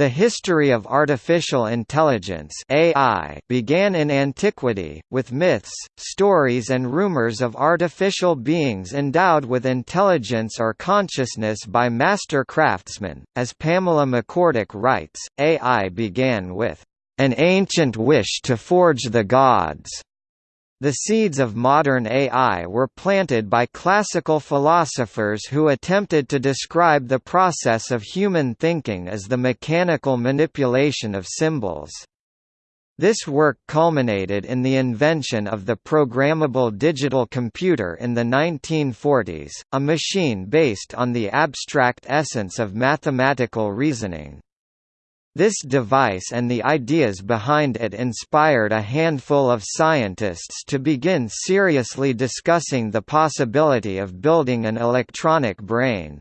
The history of artificial intelligence AI began in antiquity, with myths, stories and rumors of artificial beings endowed with intelligence or consciousness by master craftsmen. As Pamela McCorduck writes, AI began with an ancient wish to forge the gods the seeds of modern AI were planted by classical philosophers who attempted to describe the process of human thinking as the mechanical manipulation of symbols. This work culminated in the invention of the programmable digital computer in the 1940s, a machine based on the abstract essence of mathematical reasoning. This device and the ideas behind it inspired a handful of scientists to begin seriously discussing the possibility of building an electronic brain.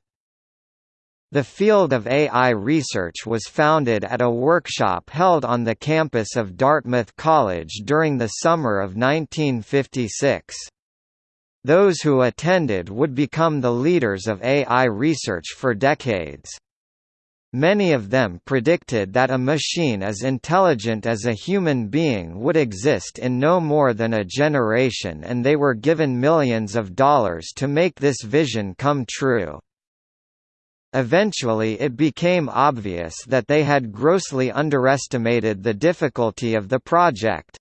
The field of AI research was founded at a workshop held on the campus of Dartmouth College during the summer of 1956. Those who attended would become the leaders of AI research for decades. Many of them predicted that a machine as intelligent as a human being would exist in no more than a generation and they were given millions of dollars to make this vision come true. Eventually it became obvious that they had grossly underestimated the difficulty of the project.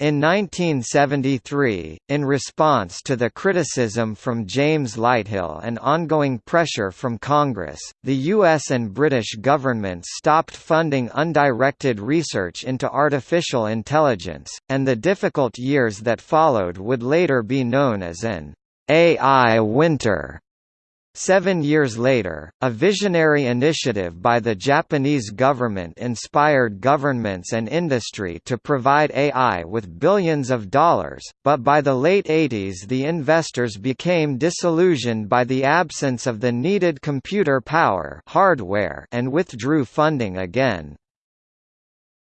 In 1973, in response to the criticism from James Lighthill and ongoing pressure from Congress, the US and British governments stopped funding undirected research into artificial intelligence, and the difficult years that followed would later be known as an AI winter. Seven years later, a visionary initiative by the Japanese government inspired governments and industry to provide AI with billions of dollars, but by the late 80s the investors became disillusioned by the absence of the needed computer power hardware and withdrew funding again.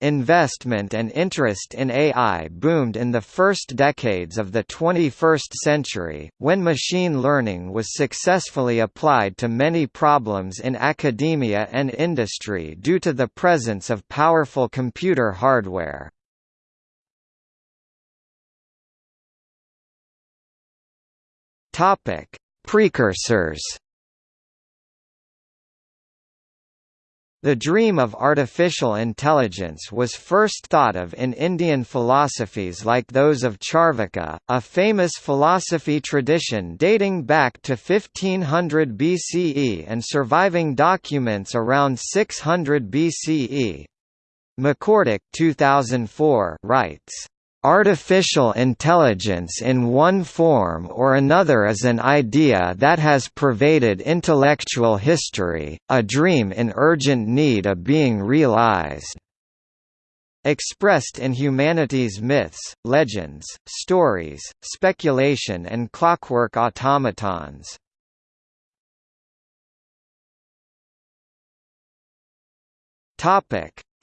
Investment and interest in AI boomed in the first decades of the 21st century, when machine learning was successfully applied to many problems in academia and industry due to the presence of powerful computer hardware. Precursors The dream of artificial intelligence was first thought of in Indian philosophies like those of Charvaka, a famous philosophy tradition dating back to 1500 BCE and surviving documents around 600 BCE. McCorduck 2004 writes Artificial intelligence in one form or another is an idea that has pervaded intellectual history, a dream in urgent need of being realized. Expressed in humanity's myths, legends, stories, speculation and clockwork automatons.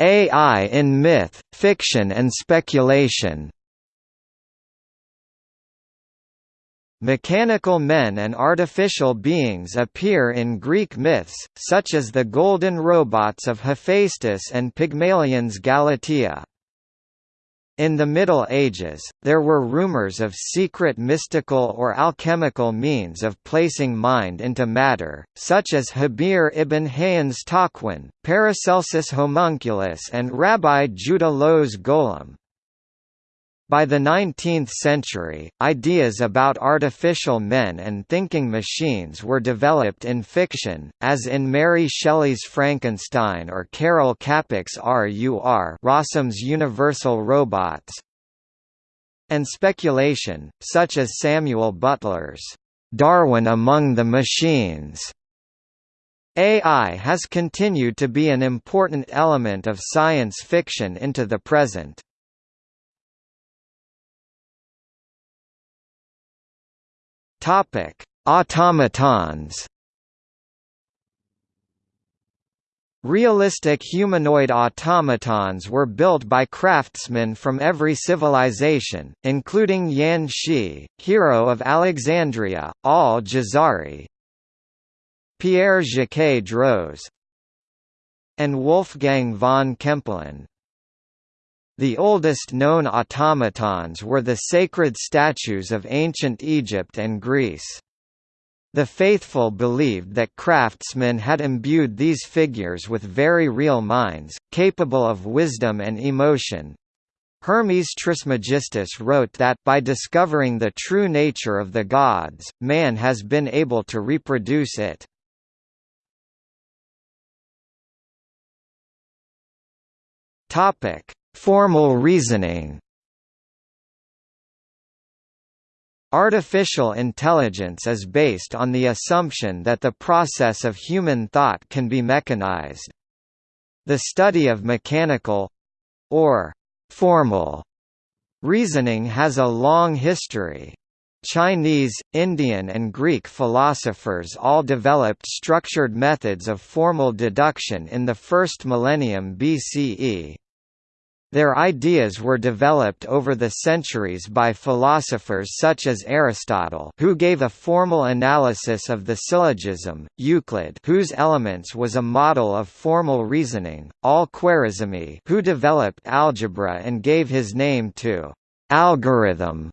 AI in myth, fiction and speculation Mechanical men and artificial beings appear in Greek myths, such as the golden robots of Hephaestus and Pygmalion's Galatea. In the Middle Ages, there were rumors of secret mystical or alchemical means of placing mind into matter, such as Habir ibn Hayyan's Taqwin, Paracelsus Homunculus and Rabbi Judah Loew's Golem. By the 19th century, ideas about artificial men and thinking machines were developed in fiction, as in Mary Shelley's Frankenstein or Karel Čapek's RUR Rossum's Universal Robots, and speculation, such as Samuel Butler's Darwin Among the Machines. AI has continued to be an important element of science fiction into the present. Topic: Automatons. Realistic humanoid automatons were built by craftsmen from every civilization, including Yan Shi, hero of Alexandria, Al-Jazari, Pierre Jacques Droz, and Wolfgang von Kempelen. The oldest known automatons were the sacred statues of ancient Egypt and Greece. The faithful believed that craftsmen had imbued these figures with very real minds, capable of wisdom and emotion. Hermes Trismegistus wrote that by discovering the true nature of the gods, man has been able to reproduce it. Topic: Formal reasoning Artificial intelligence is based on the assumption that the process of human thought can be mechanized. The study of mechanical—or «formal» reasoning has a long history. Chinese, Indian and Greek philosophers all developed structured methods of formal deduction in the first millennium BCE. Their ideas were developed over the centuries by philosophers such as Aristotle who gave a formal analysis of the syllogism, Euclid whose elements was a model of formal reasoning, Al-Khwarizmi who developed algebra and gave his name to algorithm,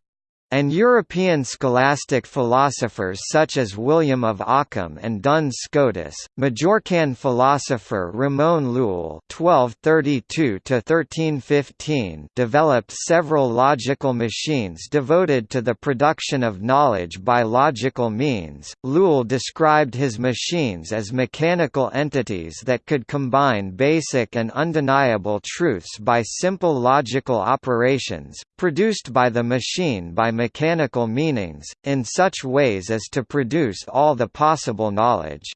and European scholastic philosophers such as William of Ockham and Duns Scotus, Majorcan philosopher Ramon Llull (1232–1315) developed several logical machines devoted to the production of knowledge by logical means. Llull described his machines as mechanical entities that could combine basic and undeniable truths by simple logical operations, produced by the machine by mechanical meanings, in such ways as to produce all the possible knowledge.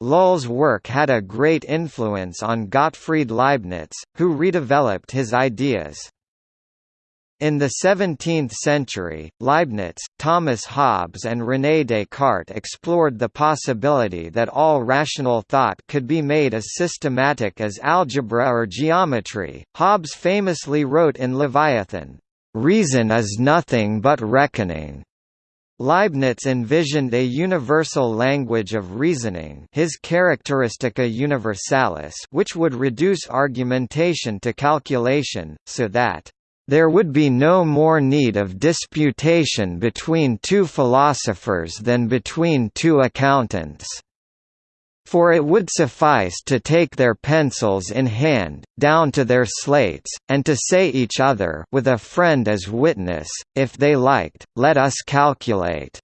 Llull's work had a great influence on Gottfried Leibniz, who redeveloped his ideas. In the 17th century, Leibniz, Thomas Hobbes and René Descartes explored the possibility that all rational thought could be made as systematic as algebra or geometry. Hobbes famously wrote in Leviathan, Reason is nothing but reckoning. Leibniz envisioned a universal language of reasoning his Characteristica Universalis which would reduce argumentation to calculation, so that, "...there would be no more need of disputation between two philosophers than between two accountants." For it would suffice to take their pencils in hand, down to their slates, and to say each other with a friend as witness, if they liked, let us calculate.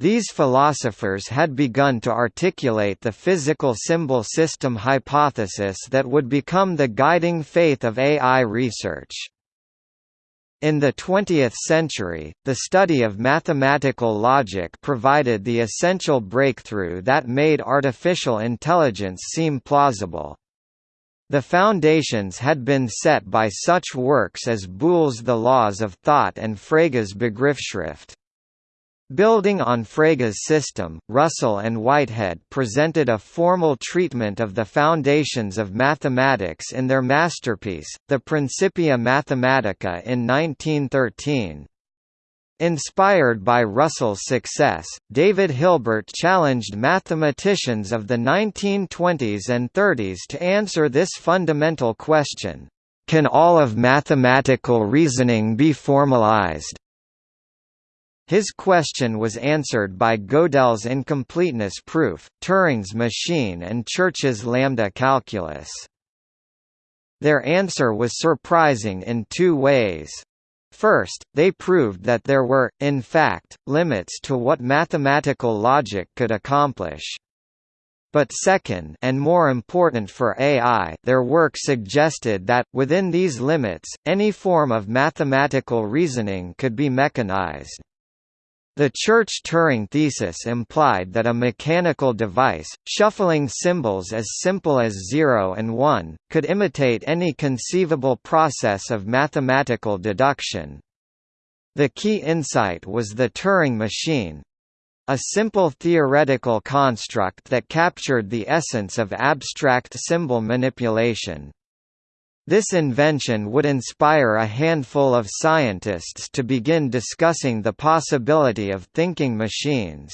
These philosophers had begun to articulate the physical symbol system hypothesis that would become the guiding faith of AI research. In the 20th century, the study of mathematical logic provided the essential breakthrough that made artificial intelligence seem plausible. The foundations had been set by such works as Boole's The Laws of Thought and Frege's Begriffsschrift. Building on Frege's system, Russell and Whitehead presented a formal treatment of the foundations of mathematics in their masterpiece, the Principia Mathematica in 1913. Inspired by Russell's success, David Hilbert challenged mathematicians of the 1920s and 30s to answer this fundamental question, "Can all of mathematical reasoning be formalized?" His question was answered by Gödel's incompleteness proof, Turing's machine and Church's lambda calculus. Their answer was surprising in two ways. First, they proved that there were, in fact, limits to what mathematical logic could accomplish. But second and more important for AI their work suggested that, within these limits, any form of mathematical reasoning could be mechanized. The Church-Turing thesis implied that a mechanical device, shuffling symbols as simple as 0 and 1, could imitate any conceivable process of mathematical deduction. The key insight was the Turing machine, a simple theoretical construct that captured the essence of abstract symbol manipulation. This invention would inspire a handful of scientists to begin discussing the possibility of thinking machines.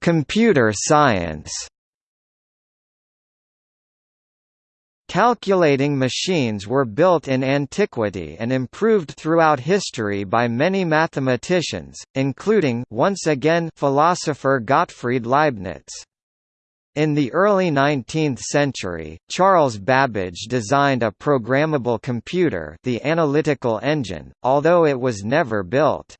Computer science Calculating machines were built in antiquity and improved throughout history by many mathematicians, including once again philosopher Gottfried Leibniz. In the early 19th century, Charles Babbage designed a programmable computer the analytical engine, although it was never built.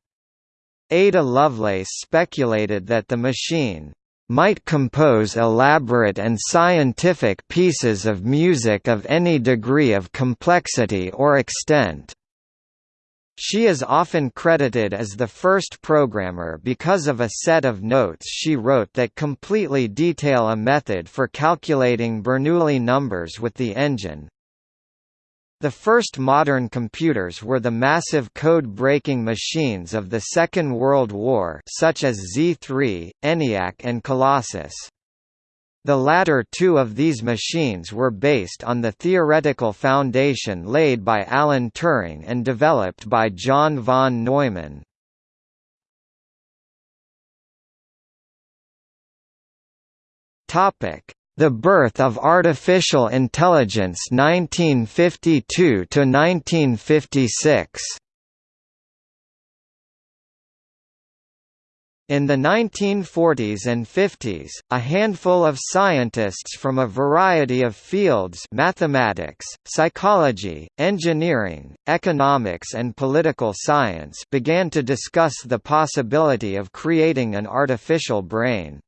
Ada Lovelace speculated that the machine might compose elaborate and scientific pieces of music of any degree of complexity or extent. She is often credited as the first programmer because of a set of notes she wrote that completely detail a method for calculating Bernoulli numbers with the engine. The first modern computers were the massive code-breaking machines of the Second World War such as Z3, ENIAC and Colossus. The latter two of these machines were based on the theoretical foundation laid by Alan Turing and developed by John von Neumann. The Birth of Artificial Intelligence 1952 to 1956 In the 1940s and 50s, a handful of scientists from a variety of fields mathematics, psychology, engineering, economics and political science began to discuss the possibility of creating an artificial brain.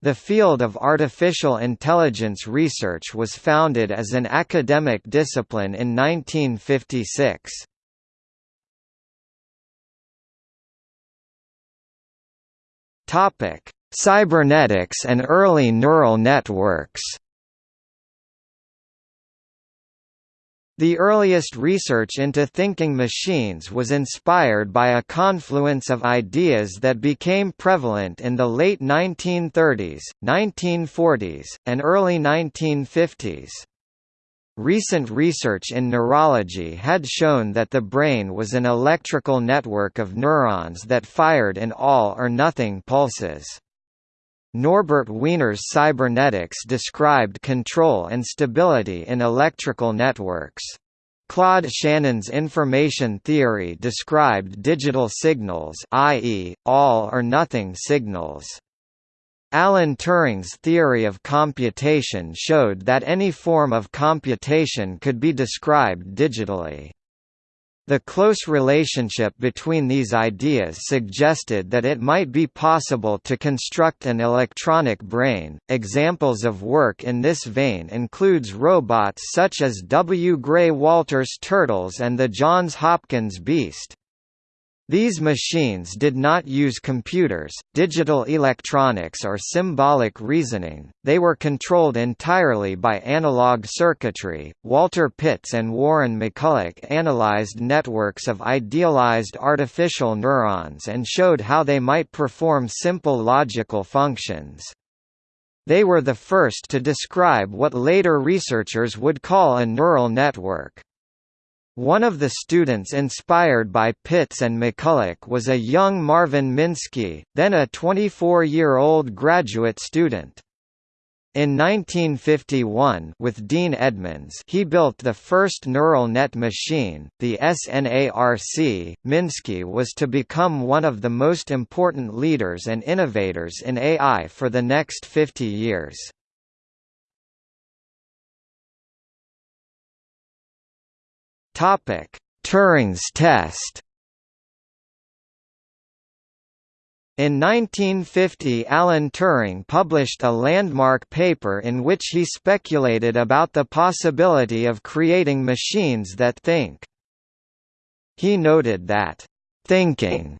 The field of artificial intelligence research was founded as an academic discipline in 1956. Topic: Cybernetics and early neural networks. The earliest research into thinking machines was inspired by a confluence of ideas that became prevalent in the late 1930s, 1940s, and early 1950s. Recent research in neurology had shown that the brain was an electrical network of neurons that fired in all or nothing pulses. Norbert Wiener's cybernetics described control and stability in electrical networks. Claude Shannon's information theory described digital signals i.e., all or nothing signals. Alan Turing's theory of computation showed that any form of computation could be described digitally. The close relationship between these ideas suggested that it might be possible to construct an electronic brain. Examples of work in this vein includes robots such as W. Gray Walter's Turtles and the Johns Hopkins Beast. These machines did not use computers, digital electronics or symbolic reasoning, they were controlled entirely by analog circuitry. Walter Pitts and Warren McCulloch analyzed networks of idealized artificial neurons and showed how they might perform simple logical functions. They were the first to describe what later researchers would call a neural network. One of the students inspired by Pitts and McCulloch was a young Marvin Minsky, then a 24-year-old graduate student. In 1951 with Dean Edmonds he built the first neural net machine, the SNARC. Minsky was to become one of the most important leaders and innovators in AI for the next 50 years. Turing's test. In 1950 Alan Turing published a landmark paper in which he speculated about the possibility of creating machines that think. He noted that, "...thinking,"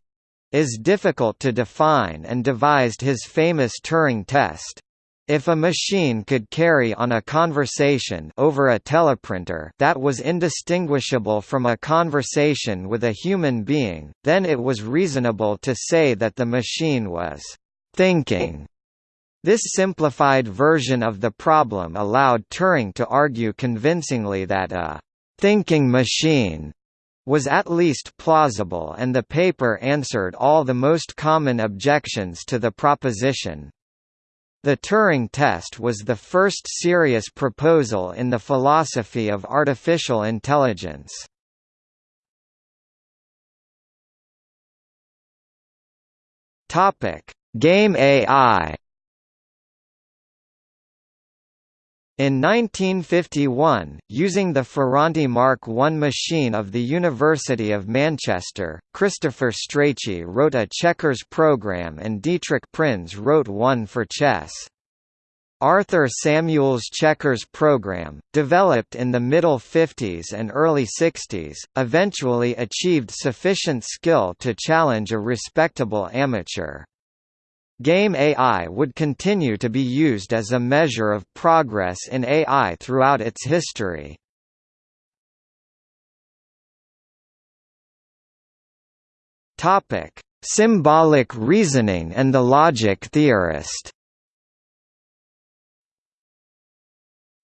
is difficult to define and devised his famous Turing test. If a machine could carry on a conversation over a teleprinter that was indistinguishable from a conversation with a human being, then it was reasonable to say that the machine was thinking. This simplified version of the problem allowed Turing to argue convincingly that a thinking machine was at least plausible and the paper answered all the most common objections to the proposition. The Turing test was the first serious proposal in the philosophy of artificial intelligence. Game AI In 1951, using the Ferranti Mark I machine of the University of Manchester, Christopher Strachey wrote a checkers program and Dietrich Prinz wrote one for chess. Arthur Samuel's checkers program, developed in the middle 50s and early 60s, eventually achieved sufficient skill to challenge a respectable amateur. Game AI would continue to be used as a measure of progress in AI throughout its history. Topic: Symbolic reasoning and the logic theorist.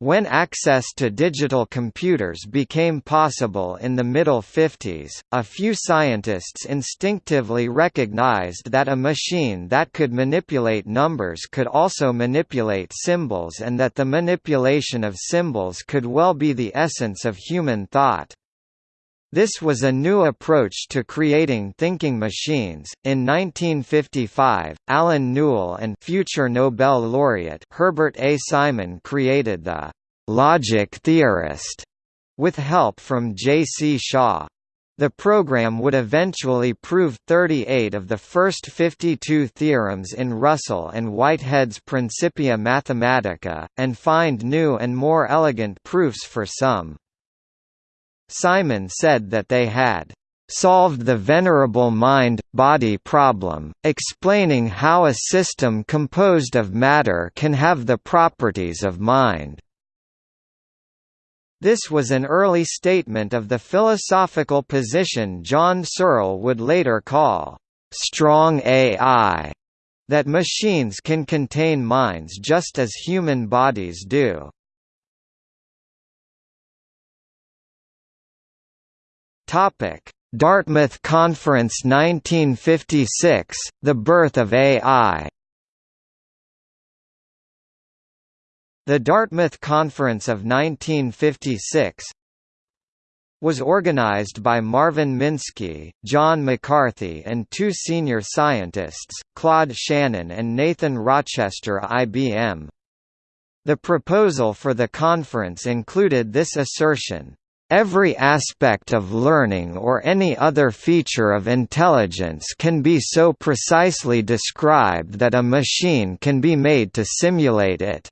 When access to digital computers became possible in the middle 50s, a few scientists instinctively recognized that a machine that could manipulate numbers could also manipulate symbols and that the manipulation of symbols could well be the essence of human thought. This was a new approach to creating thinking machines. In 1955, Allen Newell and future Nobel laureate Herbert A. Simon created the logic theorist with help from J. C. Shaw. The program would eventually prove 38 of the first 52 theorems in Russell and Whitehead's Principia Mathematica, and find new and more elegant proofs for some. Simon said that they had solved the venerable mind-body problem, explaining how a system composed of matter can have the properties of mind. This was an early statement of the philosophical position John Searle would later call, "...strong AI", that machines can contain minds just as human bodies do. Topic: Dartmouth Conference 1956, The Birth of AI The Dartmouth Conference of 1956 was organized by Marvin Minsky, John McCarthy and two senior scientists, Claude Shannon and Nathan Rochester IBM. The proposal for the conference included this assertion, Every aspect of learning or any other feature of intelligence can be so precisely described that a machine can be made to simulate it.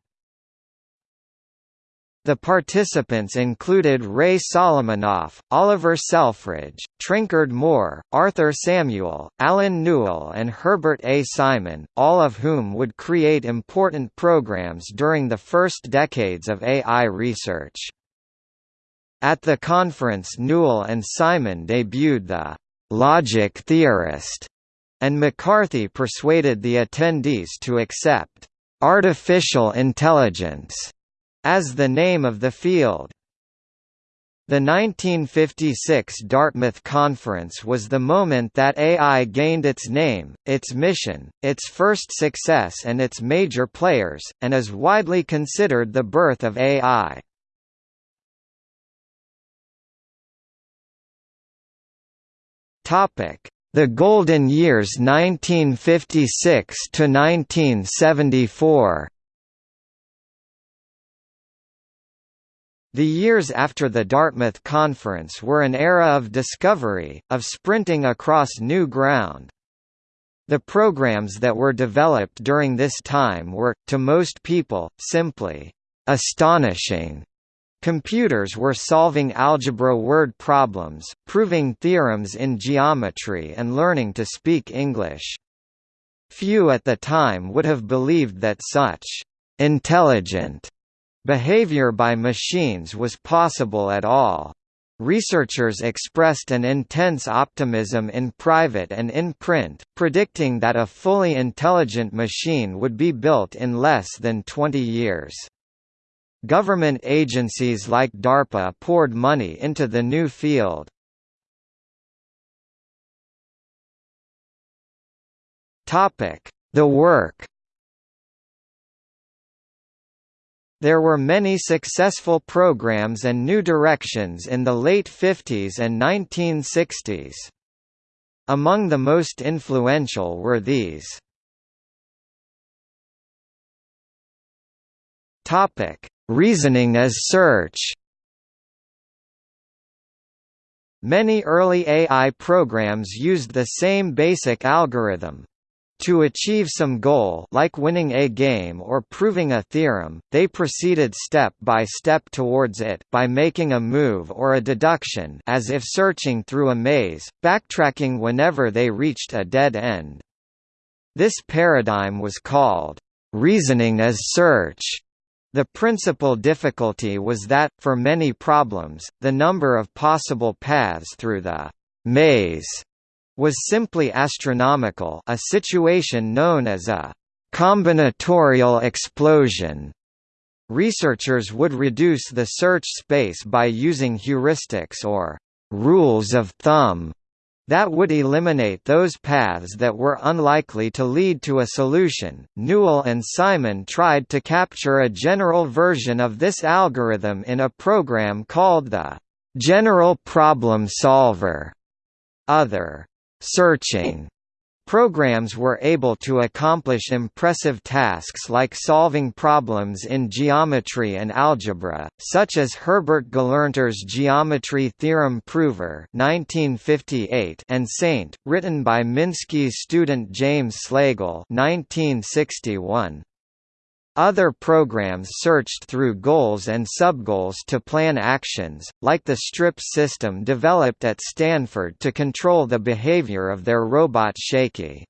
The participants included Ray Solomonoff, Oliver Selfridge, Trenchard More, Arthur Samuel, Allen Newell and Herbert A. Simon, all of whom would create important programs during the first decades of AI research. At the conference Newell and Simon debuted the «logic theorist», and McCarthy persuaded the attendees to accept «artificial intelligence» as the name of the field. The 1956 Dartmouth Conference was the moment that AI gained its name, its mission, its first success and its major players, and is widely considered the birth of AI. The Golden Years 1956 to 1974. The years after the Dartmouth Conference were an era of discovery, of sprinting across new ground. The programs that were developed during this time were, to most people, simply astonishing. Computers were solving algebra word problems, proving theorems in geometry and learning to speak English. Few at the time would have believed that such «intelligent» behavior by machines was possible at all. Researchers expressed an intense optimism in private and in print, predicting that a fully intelligent machine would be built in less than 20 years. Government agencies like DARPA poured money into the new field. The work There were many successful programs and new directions in the late 50s and 1960s. Among the most influential were these. Topic: Reasoning as search. Many early AI programs used the same basic algorithm, to achieve some goal like winning a game or proving a theorem, they proceeded step by step towards it by making a move or a deduction as if searching through a maze, backtracking whenever they reached a dead end. This paradigm was called, "...reasoning as search." The principal difficulty was that, for many problems, the number of possible paths through the maze was simply astronomical a situation known as a combinatorial explosion. Researchers would reduce the search space by using heuristics or rules of thumb that would eliminate those paths that were unlikely to lead to a solution. Newell and Simon tried to capture a general version of this algorithm in a program called the General Problem Solver. Other searching Programs were able to accomplish impressive tasks like solving problems in geometry and algebra, such as Herbert Gelernter's Geometry Theorem Prover 1958 and Saint, written by Minsky's student James Slagle 1961. Other programs searched through goals and subgoals to plan actions, like the STRIP system developed at Stanford to control the behavior of their robot Shaky.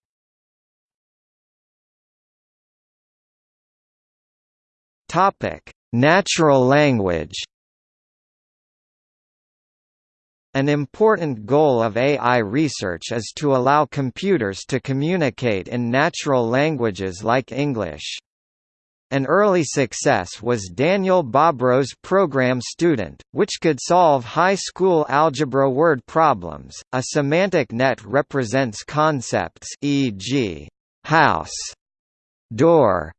Natural language An important goal of AI research is to allow computers to communicate in natural languages like English. An early success was Daniel Bobrow's program Student, which could solve high school algebra word problems. A semantic net represents concepts e.g., house, door,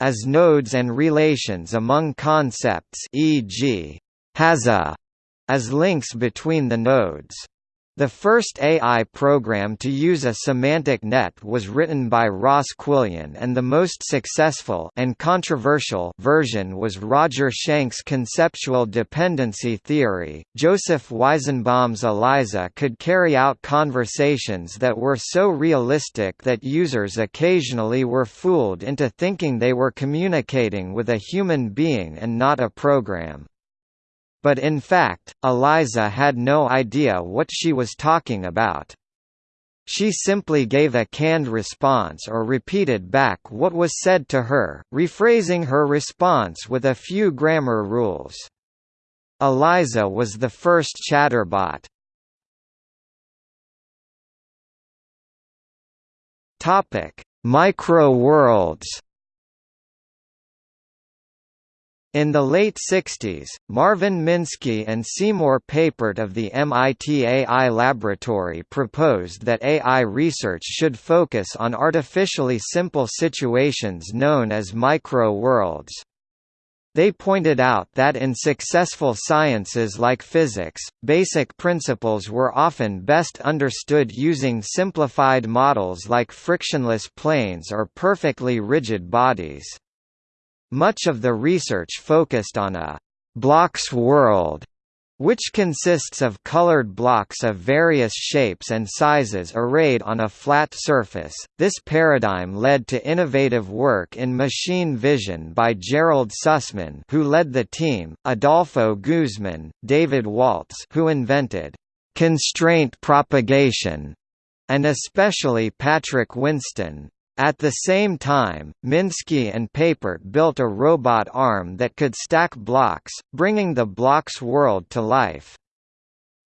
as nodes and relations among concepts e.g., has a, as links between the nodes. The first AI program to use a semantic net was written by Ross Quillian and the most successful and controversial version was Roger Schank's conceptual dependency theory. Joseph Weizenbaum's ELIZA could carry out conversations that were so realistic that users occasionally were fooled into thinking they were communicating with a human being and not a program. But in fact, ELIZA had no idea what she was talking about. She simply gave a canned response or repeated back what was said to her, rephrasing her response with a few grammar rules. ELIZA was the first chatterbot. Topic: Micro worlds. In the late 60s, Marvin Minsky and Seymour Papert of the MIT AI Laboratory proposed that AI research should focus on artificially simple situations known as micro-worlds. They pointed out that in successful sciences like physics, basic principles were often best understood using simplified models like frictionless planes or perfectly rigid bodies. Much of the research focused on a «blocks world» which consists of colored blocks of various shapes and sizes arrayed on a flat surface. This paradigm led to innovative work in machine vision by Gerald Sussman, who led the team, Adolfo Guzman, David Waltz, who invented constraint propagation, and especially Patrick Winston. At the same time, Minsky and Papert built a robot arm that could stack blocks, bringing the blocks world to life.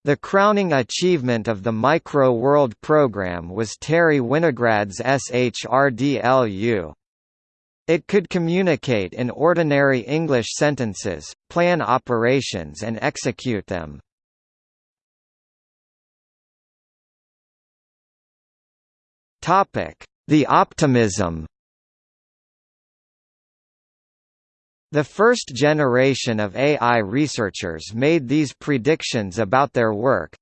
The crowning achievement of the Micro World program was Terry Winograd's SHRDLU. It could communicate in ordinary English sentences, plan operations and execute them. Topic: The optimism The first generation of AI researchers made these predictions about their work.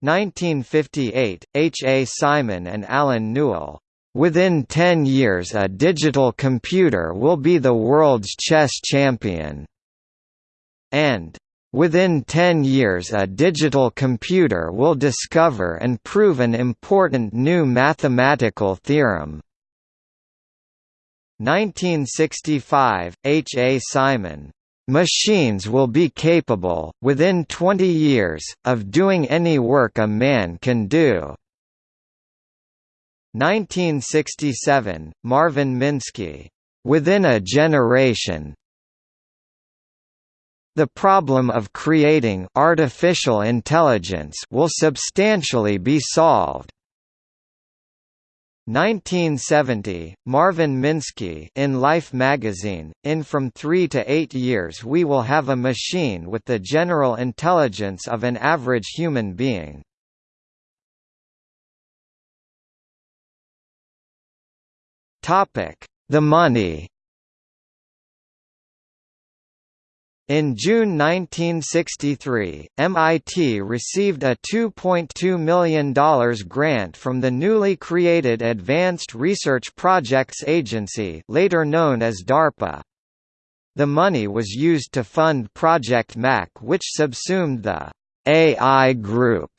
1958, H. A. Simon and Allen Newell. Within 10 years a digital computer will be the world's chess champion. And Within 10 years a digital computer will discover and prove an important new mathematical theorem. 1965, H. A. Simon. Machines will be capable, within 20 years, of doing any work a man can do. 1967, Marvin Minsky. Within a generation. The problem of creating artificial intelligence will substantially be solved. 1970, Marvin Minsky in Life magazine, in From 3 to 8 years we will have a machine with the general intelligence of an average human being. The money In June 1963, MIT received a $2.2 million grant from the newly created Advanced Research Projects Agency later known as DARPA. The money was used to fund Project Mac which subsumed the AI Group,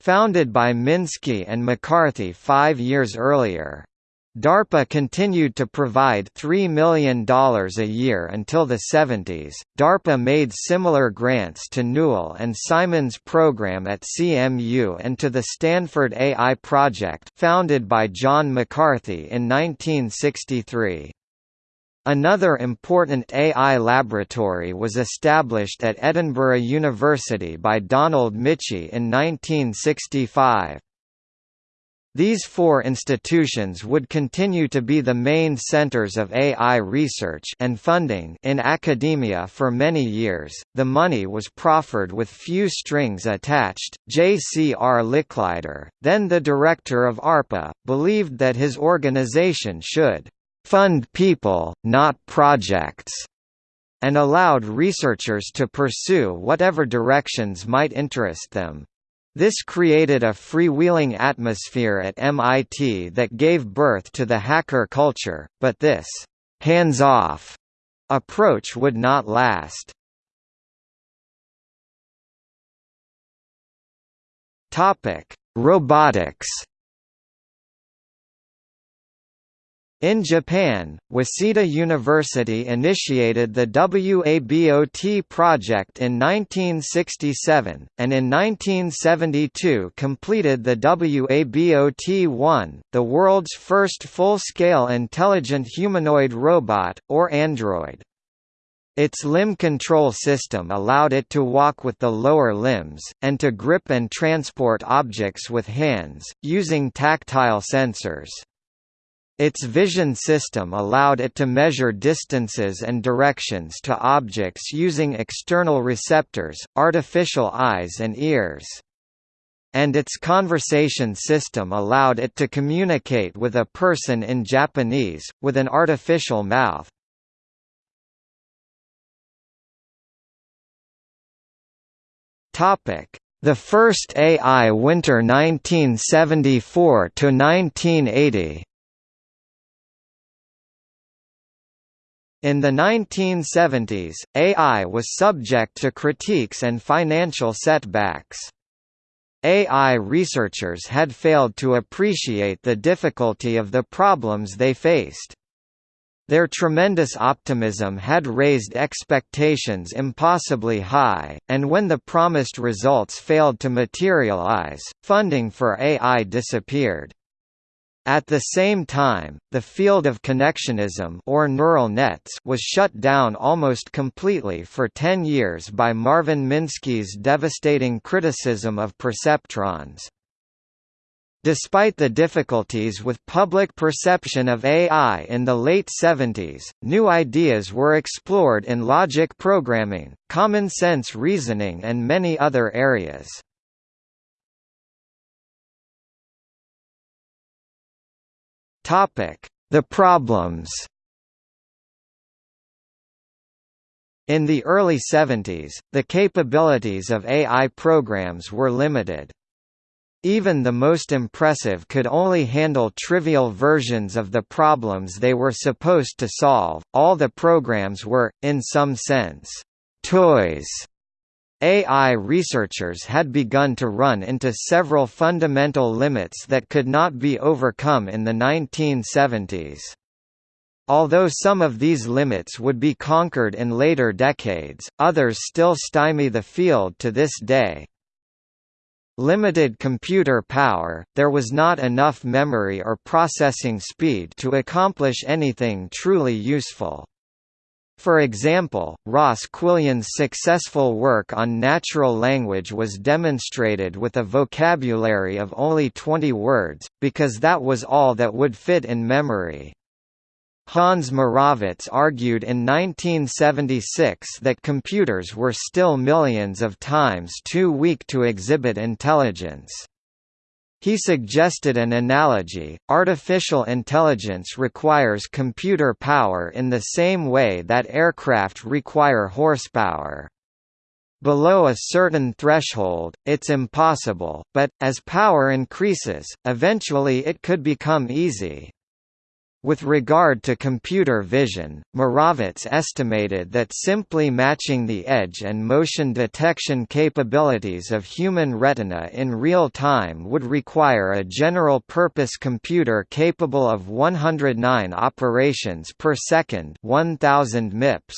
founded by Minsky and McCarthy five years earlier. DARPA continued to provide $3 million a year until the 70s. DARPA made similar grants to Newell and Simon's program at CMU and to the Stanford AI Project, founded by John McCarthy in 1963. Another important AI laboratory was established at Edinburgh University by Donald Michie in 1965. These four institutions would continue to be the main centers of AI research and funding in academia for many years. The money was proffered with few strings attached. J.C.R. Licklider, then the director of ARPA, believed that his organization should fund people, not projects, and allowed researchers to pursue whatever directions might interest them. This created a freewheeling atmosphere at MIT that gave birth to the hacker culture, but this hands-off approach would not last. Topic: Robotics In Japan, Waseda University initiated the WABOT project in 1967, and in 1972 completed the WABOT-1, the world's first full-scale intelligent humanoid robot, or android. Its limb control system allowed it to walk with the lower limbs, and to grip and transport objects with hands, using tactile sensors. Its vision system allowed it to measure distances and directions to objects using external receptors, artificial eyes and ears. And its conversation system allowed it to communicate with a person in Japanese, with an artificial mouth. The first AI Winter 1974–1980 In the 1970s, AI was subject to critiques and financial setbacks. AI researchers had failed to appreciate the difficulty of the problems they faced. Their tremendous optimism had raised expectations impossibly high, and when the promised results failed to materialize, funding for AI disappeared. At the same time, the field of connectionism or neural nets was shut down almost completely for 10 years by Marvin Minsky's devastating criticism of perceptrons. Despite the difficulties with public perception of AI in the late 70s, new ideas were explored in logic programming, common sense reasoning and many other areas. The problems In the early 70s, the capabilities of AI programs were limited. Even the most impressive could only handle trivial versions of the problems they were supposed to solve. All the programs were, in some sense, toys. AI researchers had begun to run into several fundamental limits that could not be overcome in the 1970s. Although some of these limits would be conquered in later decades, others still stymie the field to this day. Limited computer power, there was not enough memory or processing speed to accomplish anything truly useful. For example, Ross Quillian's successful work on natural language was demonstrated with a vocabulary of only 20 words, because that was all that would fit in memory. Hans Moravec argued in 1976 that computers were still millions of times too weak to exhibit intelligence. He suggested an analogy, artificial intelligence requires computer power in the same way that aircraft require horsepower. Below a certain threshold, it's impossible, but, as power increases, eventually it could become easy. With regard to computer vision, Moravec estimated that simply matching the edge and motion detection capabilities of human retina in real time would require a general-purpose computer capable of 109 operations per second 1000 MIPS.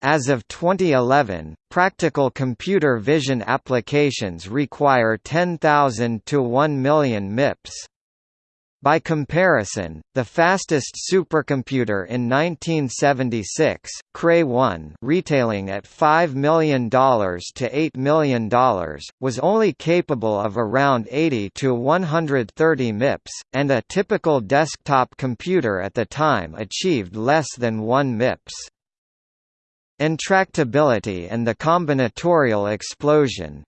As of 2011, practical computer vision applications require 10,000 to 1 million MIPS. By comparison, the fastest supercomputer in 1976, Cray 1 retailing at $5 million to $8 million, was only capable of around 80 to 130 MIPS, and a typical desktop computer at the time achieved less than 1 MIPS. Intractability and the combinatorial explosion,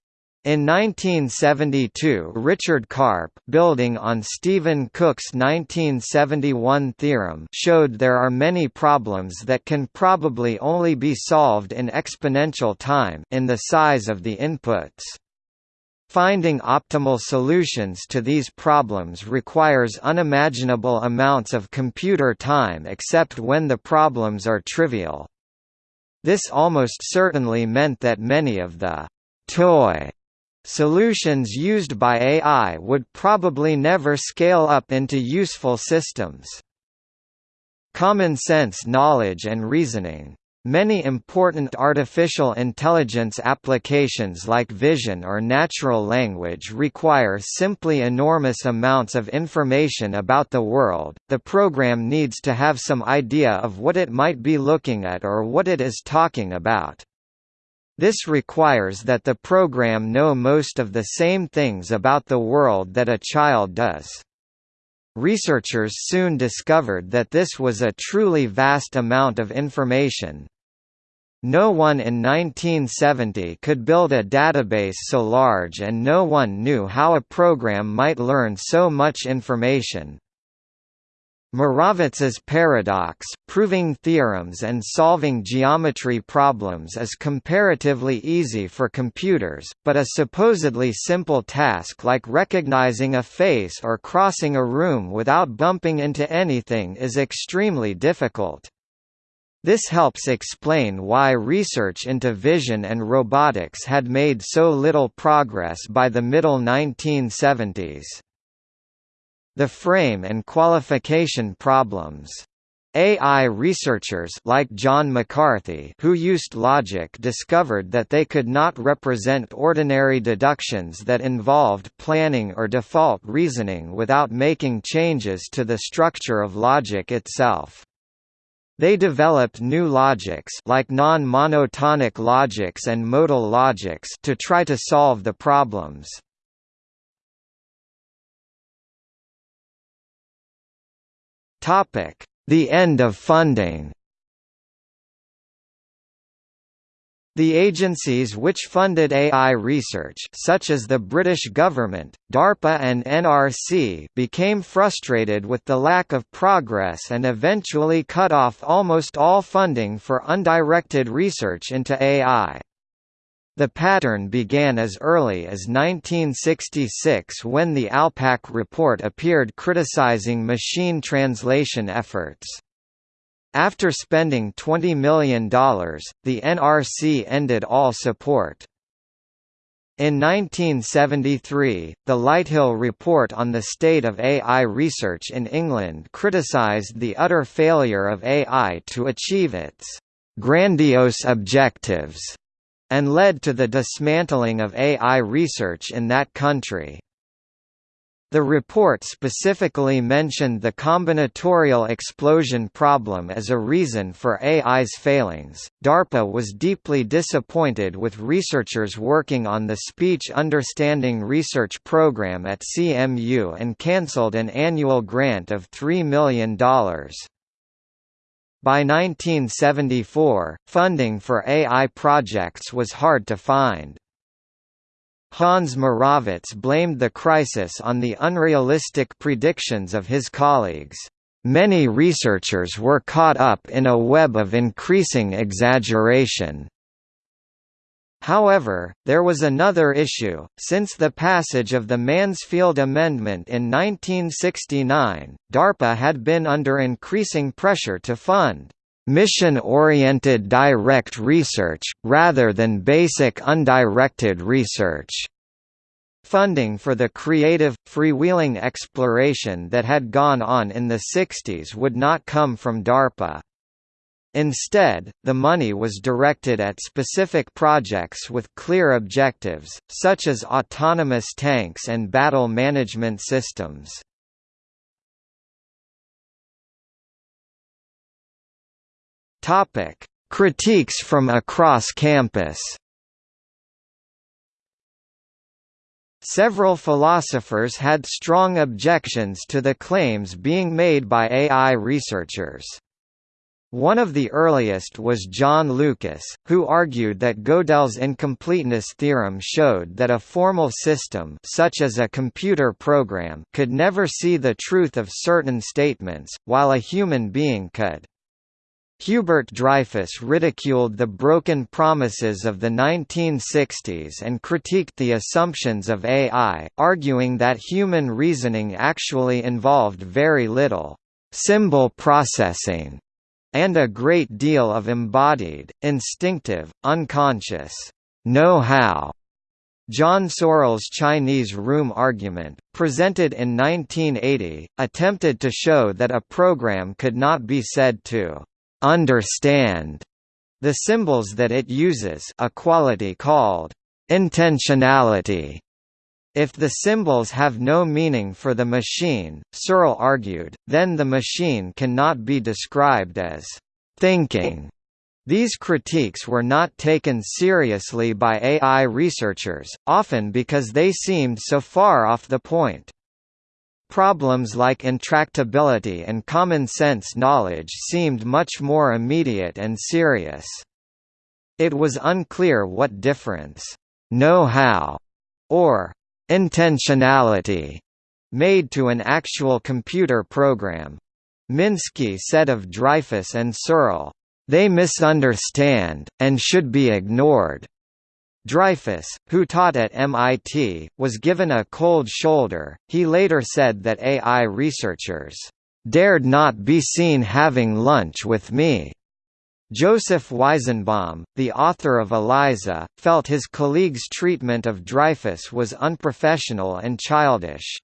in 1972 Richard Karp building on Stephen Cook's 1971 theorem showed there are many problems that can probably only be solved in exponential time in the size of the inputs. Finding optimal solutions to these problems requires unimaginable amounts of computer time except when the problems are trivial. This almost certainly meant that many of the toy Solutions used by AI would probably never scale up into useful systems. Common sense knowledge and reasoning Many important artificial intelligence applications like vision or natural language require simply enormous amounts of information about the world. The program needs to have some idea of what it might be looking at or what it is talking about. This requires that the program know most of the same things about the world that a child does. Researchers soon discovered that this was a truly vast amount of information. No one in 1970 could build a database so large and no one knew how a program might learn so much information. Moravec's paradox, proving theorems and solving geometry problems is comparatively easy for computers, but a supposedly simple task like recognizing a face or crossing a room without bumping into anything is extremely difficult. This helps explain why research into vision and robotics had made so little progress by the middle 1970s. The frame and qualification problems. AI researchers like John McCarthy who used logic discovered that they could not represent ordinary deductions that involved planning or default reasoning without making changes to the structure of logic itself. They developed new logics like non-monotonic logics and modal logics to try to solve the problems. The end of funding. The agencies which funded AI research such as the British government, DARPA and NRC became frustrated with the lack of progress and eventually cut off almost all funding for undirected research into AI. The pattern began as early as 1966 when the ALPAC report appeared criticizing machine translation efforts. After spending $20 million, the NRC ended all support. In 1973, the Lighthill Report on the State of AI Research in England criticised the utter failure of AI to achieve its «grandiose objectives» and led to the dismantling of AI research in that country. The report specifically mentioned the combinatorial explosion problem as a reason for AI's failings. DARPA was deeply disappointed with researchers working on the Speech Understanding Research Program at CMU and cancelled an annual grant of $3 million. By 1974, funding for AI projects was hard to find. Hans Moravec blamed the crisis on the unrealistic predictions of his colleagues. Many researchers were caught up in a web of increasing exaggeration. However, there was another issue. Since the passage of the Mansfield Amendment in 1969, DARPA had been under increasing pressure to fund mission-oriented direct research, rather than basic undirected research. Funding for the creative, freewheeling exploration that had gone on in the 60s would not come from DARPA. Instead, the money was directed at specific projects with clear objectives, such as autonomous tanks and battle management systems. Critiques from across campus. Several philosophers had strong objections to the claims being made by AI researchers. One of the earliest was John Lucas, who argued that Gödel's incompleteness theorem showed that a formal system such as a computer program could never see the truth of certain statements, while a human being could. Hubert Dreyfus ridiculed the broken promises of the 1960s and critiqued the assumptions of AI, arguing that human reasoning actually involved very little symbol processing and a great deal of embodied, instinctive, unconscious know-how. John Searle's Chinese room argument, presented in 1980, attempted to show that a program could not be said to understand the symbols that it uses a quality called intentionality. If the symbols have no meaning for the machine, Searle argued, then the machine cannot be described as thinking. These critiques were not taken seriously by AI researchers, often because they seemed so far off the point. Problems like intractability and common-sense knowledge seemed much more immediate and serious. It was unclear what difference know-how or intentionality made to an actual computer program. Minsky said of Dreyfus and Searle, "They misunderstand, and should be ignored." Dreyfus, who taught at MIT, was given a cold shoulder. He later said that AI researchers dared not be seen having lunch with me. Joseph Weizenbaum, the author of ELIZA, felt his colleagues' treatment of Dreyfus was unprofessional and childish.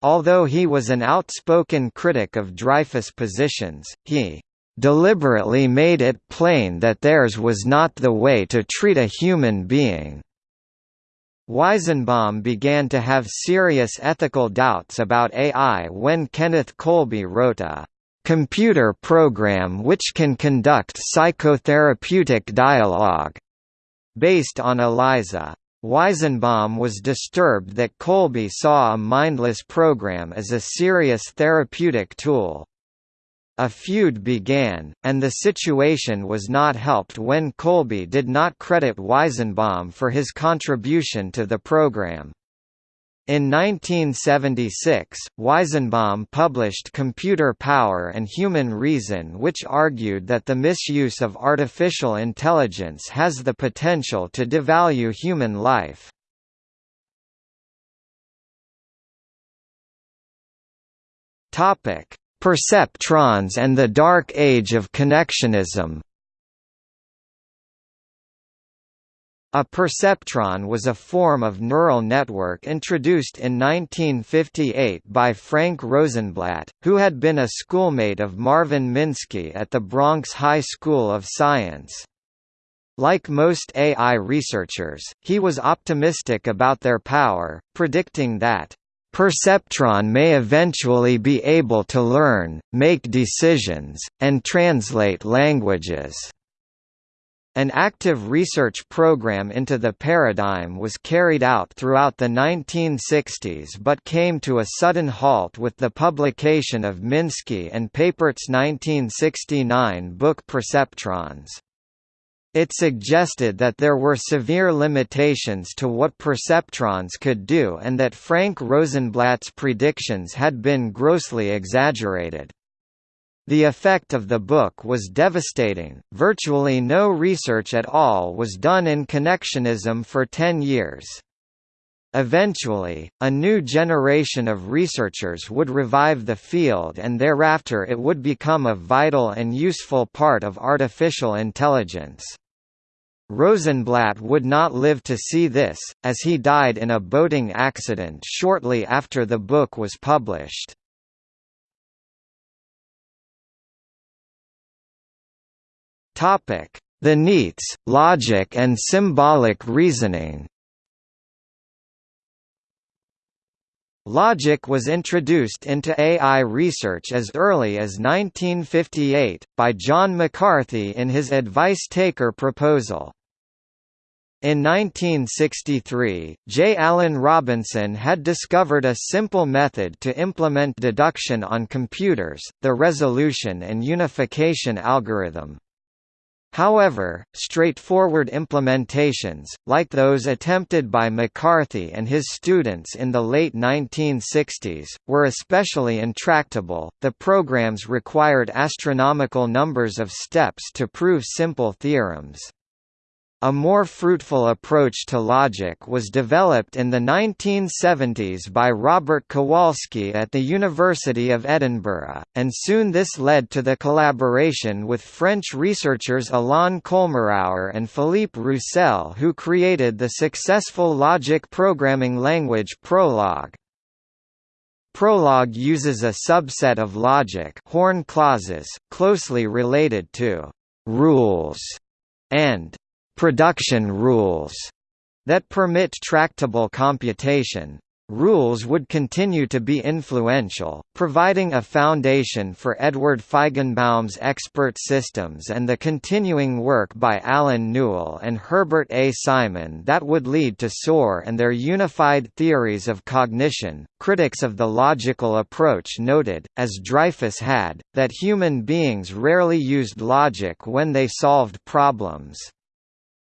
Although he was an outspoken critic of Dreyfus' positions, he deliberately made it plain that theirs was not the way to treat a human being. Weizenbaum began to have serious ethical doubts about AI when Kenneth Colby wrote a computer program which can conduct psychotherapeutic dialogue based on ELIZA. Weizenbaum was disturbed that Colby saw a mindless program as a serious therapeutic tool. A feud began, and the situation was not helped when Colby did not credit Weizenbaum for his contribution to the program. In 1976, Weizenbaum published Computer Power and Human Reason which argued that the misuse of artificial intelligence has the potential to devalue human life. Perceptrons and the Dark Age of Connectionism A perceptron was a form of neural network introduced in 1958 by Frank Rosenblatt, who had been a schoolmate of Marvin Minsky at the Bronx High School of Science. Like most AI researchers, he was optimistic about their power, predicting that Perceptron may eventually be able to learn, make decisions, and translate languages. An active research program into the paradigm was carried out throughout the 1960s but came to a sudden halt with the publication of Minsky and Papert's 1969 book Perceptrons. It suggested that there were severe limitations to what perceptrons could do and that Frank Rosenblatt's predictions had been grossly exaggerated. The effect of the book was devastating, virtually no research at all was done in connectionism for ten years. Eventually, a new generation of researchers would revive the field and thereafter it would become a vital and useful part of artificial intelligence. Rosenblatt would not live to see this, as he died in a boating accident shortly after the book was published. Topic: The neats, logic and symbolic reasoning. Logic was introduced into AI research as early as 1958, by John McCarthy in his Advice Taker proposal. In 1963, J. Alan Robinson had discovered a simple method to implement deduction on computers, the resolution and unification algorithm. However, straightforward implementations, like those attempted by McCarthy and his students in the late 1960s, were especially intractable. The programs required astronomical numbers of steps to prove simple theorems. A more fruitful approach to logic was developed in the 1970s by Robert Kowalski at the University of Edinburgh, and soon this led to the collaboration with French researchers Alain Colmerauer and Philippe Roussel who created the successful logic programming language Prolog. Prolog uses a subset of logic horn clauses, closely related to «rules» and production rules that permit tractable computation. Rules would continue to be influential, providing a foundation for Edward Feigenbaum's expert systems and the continuing work by Allen Newell and Herbert A. Simon that would lead to SOAR and their unified theories of cognition. Critics of the logical approach noted, as Dreyfus had, that human beings rarely used logic when they solved problems.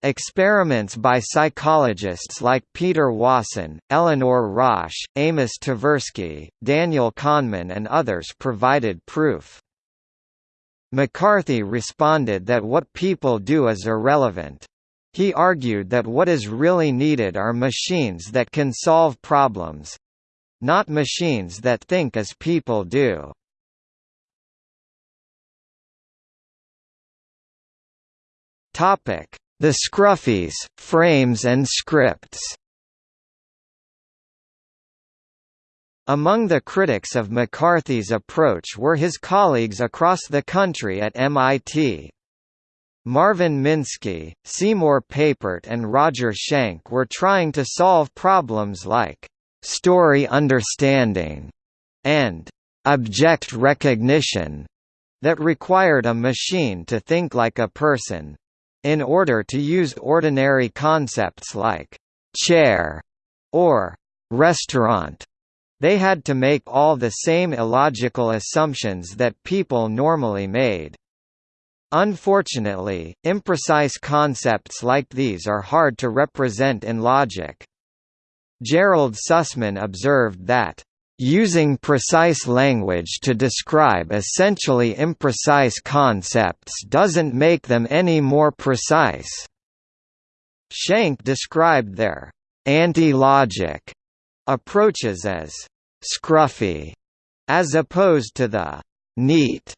Experiments by psychologists like Peter Wason, Eleanor Rosch, Amos Tversky, Daniel Kahneman and others provided proof. McCarthy responded that what people do is irrelevant. He argued that what is really needed are machines that can solve problems—not machines that think as people do. Topic the Scruffies, Frames and Scripts Among the critics of McCarthy's approach were his colleagues across the country at MIT. Marvin Minsky, Seymour Papert and Roger Schank were trying to solve problems like «story understanding» and «object recognition» that required a machine to think like a person. In order to use ordinary concepts like «chair» or «restaurant», They had to make all the same illogical assumptions that people normally made. Unfortunately, imprecise concepts like these are hard to represent in logic. Gerald Sussman observed that, "...using precise language to describe essentially imprecise concepts doesn't make them any more precise." Schank described their «anti-logic» approaches as «scruffy», as opposed to the «neat»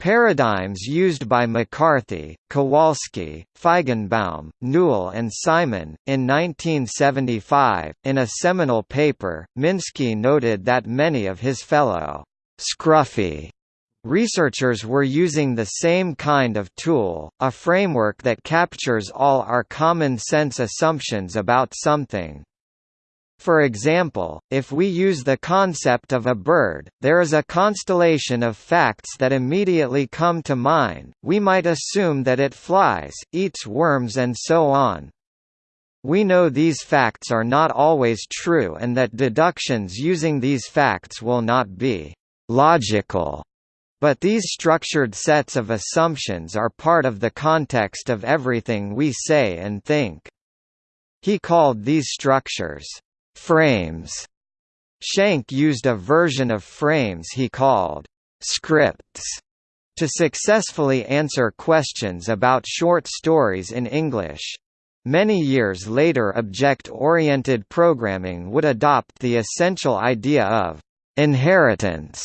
Paradigms used by McCarthy, Kowalski, Feigenbaum, Newell and Simon. In 1975, in a seminal paper, Minsky noted that many of his fellow scruffy researchers were using the same kind of tool, a framework that captures all our common sense assumptions about something. For example, if we use the concept of a bird, there is a constellation of facts that immediately come to mind, we might assume that it flies, eats worms and so on. We know these facts are not always true and that deductions using these facts will not be «logical», but these structured sets of assumptions are part of the context of everything we say and think. He called these structures frames. Schank used a version of frames he called scripts to successfully answer questions about short stories in English. Many years later object-oriented programming would adopt the essential idea of «inheritance»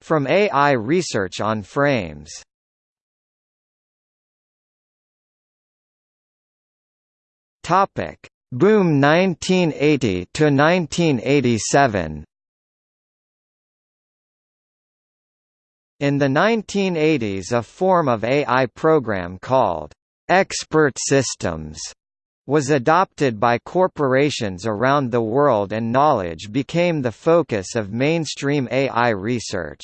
from AI research on frames. Boom 1980 to 1987 In the 1980s a form of AI program called expert systems was adopted by corporations around the world and knowledge became the focus of mainstream AI research.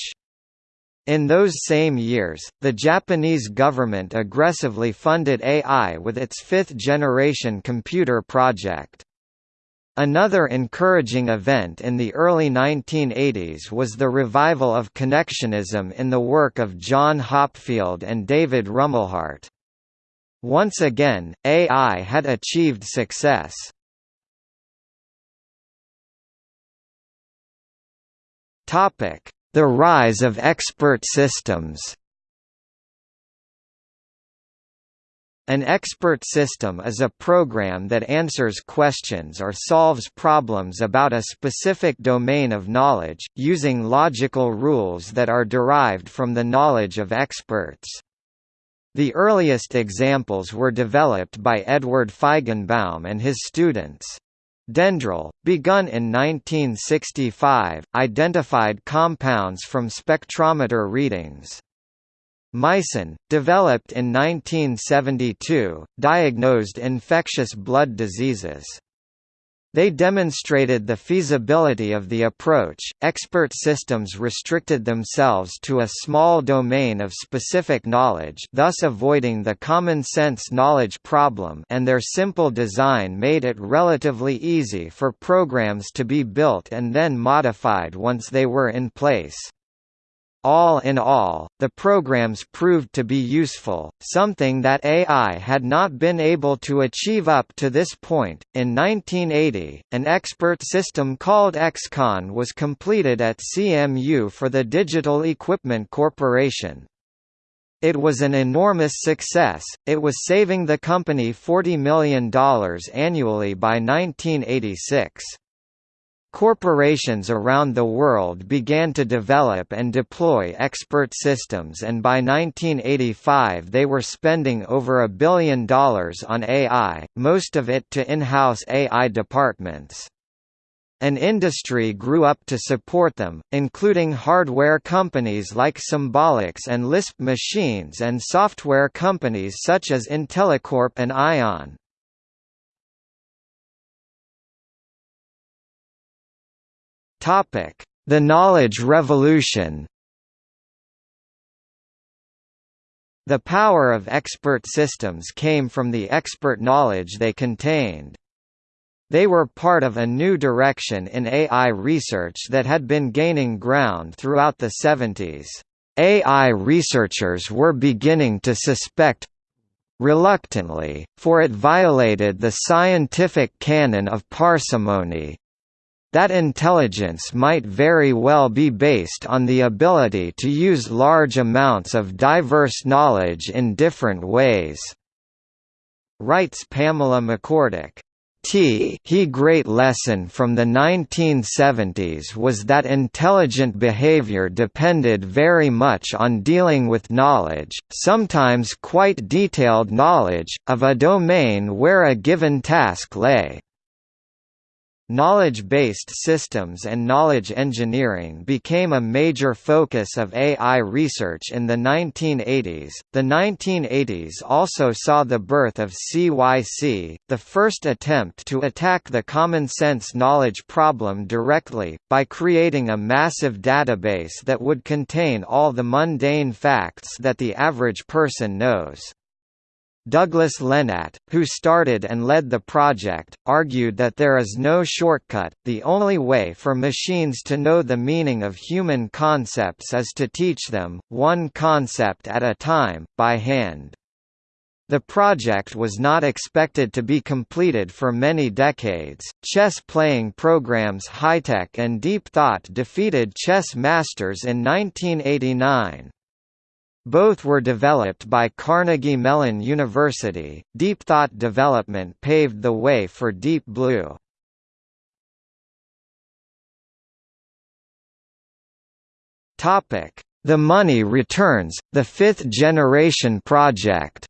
In those same years, the Japanese government aggressively funded AI with its fifth-generation computer project. Another encouraging event in the early 1980s was the revival of connectionism in the work of John Hopfield and David Rumelhart. Once again, AI had achieved success. Topic: the rise of expert systems An expert system is a program that answers questions or solves problems about a specific domain of knowledge, using logical rules that are derived from the knowledge of experts. The earliest examples were developed by Edward Feigenbaum and his students. Dendral, begun in 1965, identified compounds from spectrometer readings. Mycin, developed in 1972, diagnosed infectious blood diseases. They demonstrated the feasibility of the approach. Expert systems restricted themselves to a small domain of specific knowledge, thus avoiding the common sense knowledge problem, and their simple design made it relatively easy for programs to be built and then modified once they were in place. All in all, the programs proved to be useful, something that AI had not been able to achieve up to this point. In 1980, an expert system called XCON was completed at CMU for the Digital Equipment Corporation. It was an enormous success, it was saving the company $40 million annually by 1986. Corporations around the world began to develop and deploy expert systems and by 1985 they were spending over a billion dollars on AI, most of it to in-house AI departments. An industry grew up to support them, including hardware companies like Symbolics and Lisp Machines and software companies such as IntelliCorp and Aion. The Knowledge Revolution The power of expert systems came from the expert knowledge they contained. They were part of a new direction in AI research that had been gaining ground throughout the 70s. AI researchers were beginning to suspect reluctantly, for it violated the scientific canon of parsimony, that intelligence might very well be based on the ability to use large amounts of diverse knowledge in different ways. Writes Pamela McCorduck. T he great lesson from the 1970s was that intelligent behavior depended very much on dealing with knowledge, sometimes quite detailed knowledge, of a domain where a given task lay. Knowledge-based systems and knowledge engineering became a major focus of AI research in the 1980s. The 1980s also saw the birth of CYC, the first attempt to attack the common sense knowledge problem directly, by creating a massive database that would contain all the mundane facts that the average person knows. Douglas Lenat, who started and led the project, argued that there is no shortcut, the only way for machines to know the meaning of human concepts is to teach them, one concept at a time, by hand. The project was not expected to be completed for many decades. Chess playing programs HiTech and Deep Thought defeated chess masters in 1989. Both were developed by Carnegie Mellon University. Deep Thought development paved the way for Deep Blue. Topic: The Money Returns, the fifth generation project.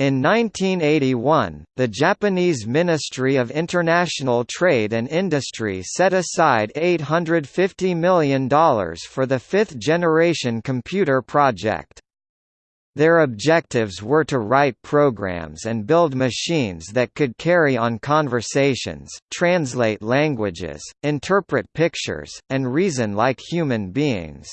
In 1981, the Japanese Ministry of International Trade and Industry set aside $850 million for the fifth-generation computer project. Their objectives were to write programs and build machines that could carry on conversations, translate languages, interpret pictures, and reason like human beings.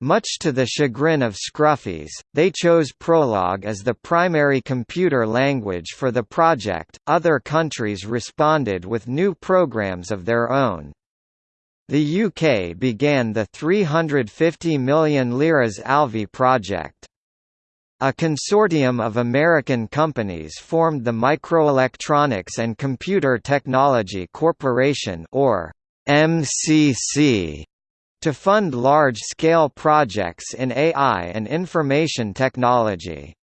Much to the chagrin of Scruffies, they chose Prolog as the primary computer language for the project. Other countries responded with new programs of their own. The UK began the 350 million liras Alvey project. A consortium of American companies formed the Microelectronics and Computer Technology Corporation or MCC to fund large-scale projects in AI and information technology.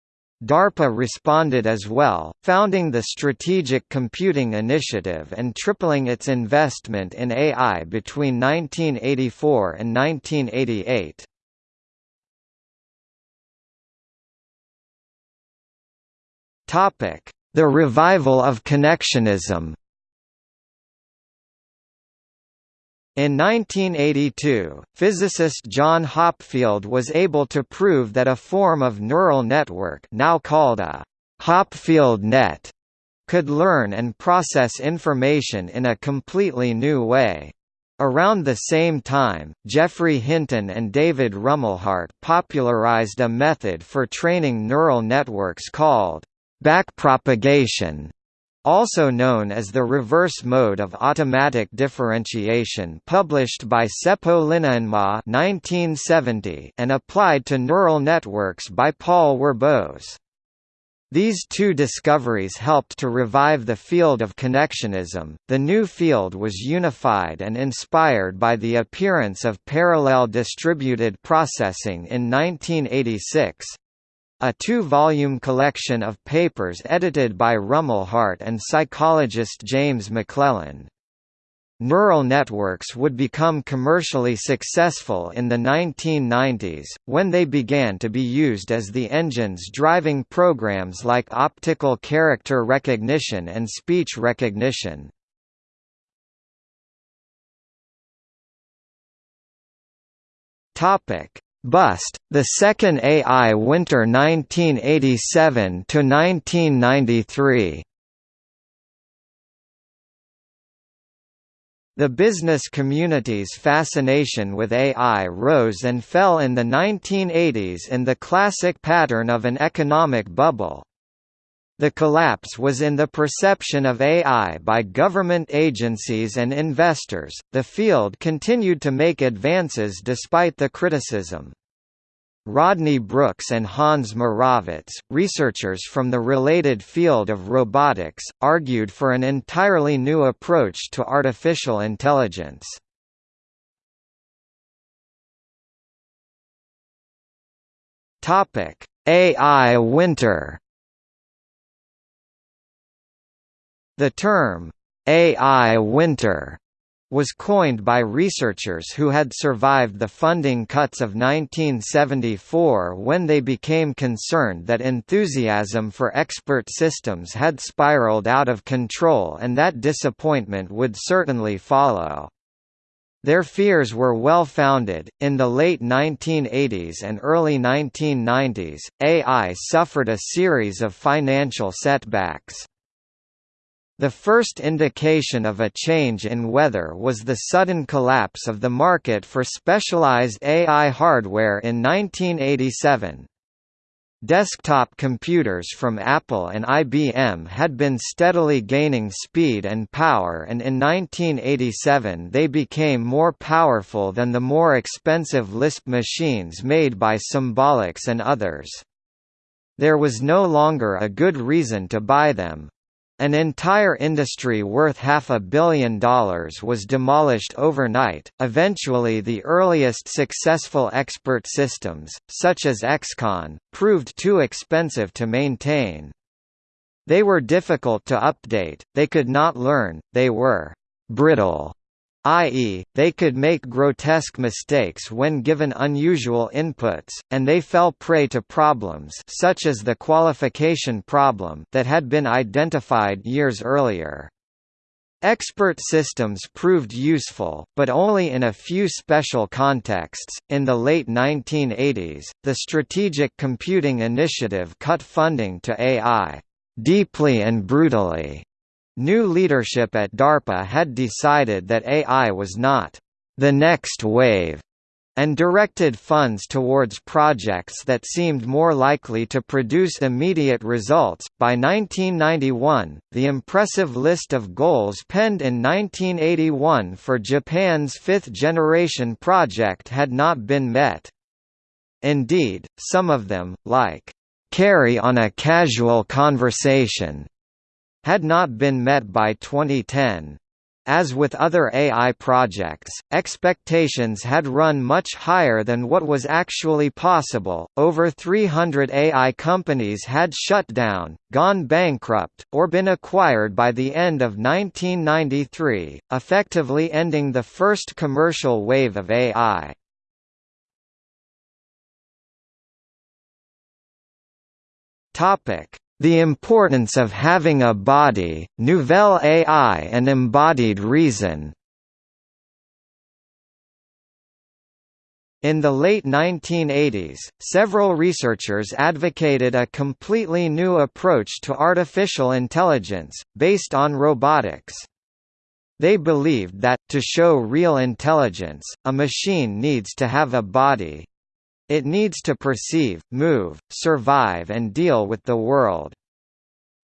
DARPA responded as well, founding the Strategic Computing Initiative and tripling its investment in AI between 1984 and 1988. The revival of connectionism In 1982, physicist John Hopfield was able to prove that a form of neural network now called a Hopfield net could learn and process information in a completely new way. Around the same time, Geoffrey Hinton and David Rumelhart popularized a method for training neural networks called backpropagation also known as the reverse mode of automatic differentiation published by Seppo Linnainmaa 1970 and applied to neural networks by Paul Werbos. These two discoveries helped to revive the field of connectionism. The new field was unified and inspired by the appearance of parallel distributed processing in 1986, a two-volume collection of papers edited by Rumelhart and psychologist James McClelland. Neural networks would become commercially successful in the 1990s, when they began to be used as the engines driving programs like optical character recognition and speech recognition. Topic: Bust, the second AI Winter 1987 to 1993. The business community's fascination with AI rose and fell in the 1980s in the classic pattern of an economic bubble. The collapse was in the perception of AI by government agencies and investors. The field continued to make advances despite the criticism. Rodney Brooks and Hans Moravec, researchers from the related field of robotics, argued for an entirely new approach to artificial intelligence. AI winter The term, AI winter, was coined by researchers who had survived the funding cuts of 1974 when they became concerned that enthusiasm for expert systems had spiraled out of control and that disappointment would certainly follow. Their fears were well founded. In the late 1980s and early 1990s, AI suffered a series of financial setbacks. The first indication of a change in weather was the sudden collapse of the market for specialized AI hardware in 1987. Desktop computers from Apple and IBM had been steadily gaining speed and power and in 1987 they became more powerful than the more expensive Lisp machines made by Symbolics and others. There was no longer a good reason to buy them, an entire industry worth half a billion dollars was demolished overnight. Eventually, the earliest successful expert systems, such as XCON, proved too expensive to maintain. They were difficult to update, they could not learn, they were brittle i.e., they could make grotesque mistakes when given unusual inputs, and they fell prey to problems such as the qualification problem that had been identified years earlier. Expert systems proved useful, but only in a few special contexts. In the late 1980s, the Strategic Computing Initiative cut funding to AI deeply and brutally New leadership at DARPA had decided that AI was not the next wave and directed funds towards projects that seemed more likely to produce immediate results. By 1991, the impressive list of goals penned in 1981 for Japan's fifth generation project had not been met. Indeed, some of them, like, carry on a casual conversation, had not been met by 2010. As with other AI projects, expectations had run much higher than what was actually possible. Over 300 AI companies had shut down, gone bankrupt, or been acquired by the end of 1993, effectively ending the first commercial wave of AI. Topic: the importance of having a body, nouvelle AI and embodied reason In the late 1980s, several researchers advocated a completely new approach to artificial intelligence, based on robotics. They believed that, to show real intelligence, a machine needs to have a body, it needs to perceive, move, survive and deal with the world.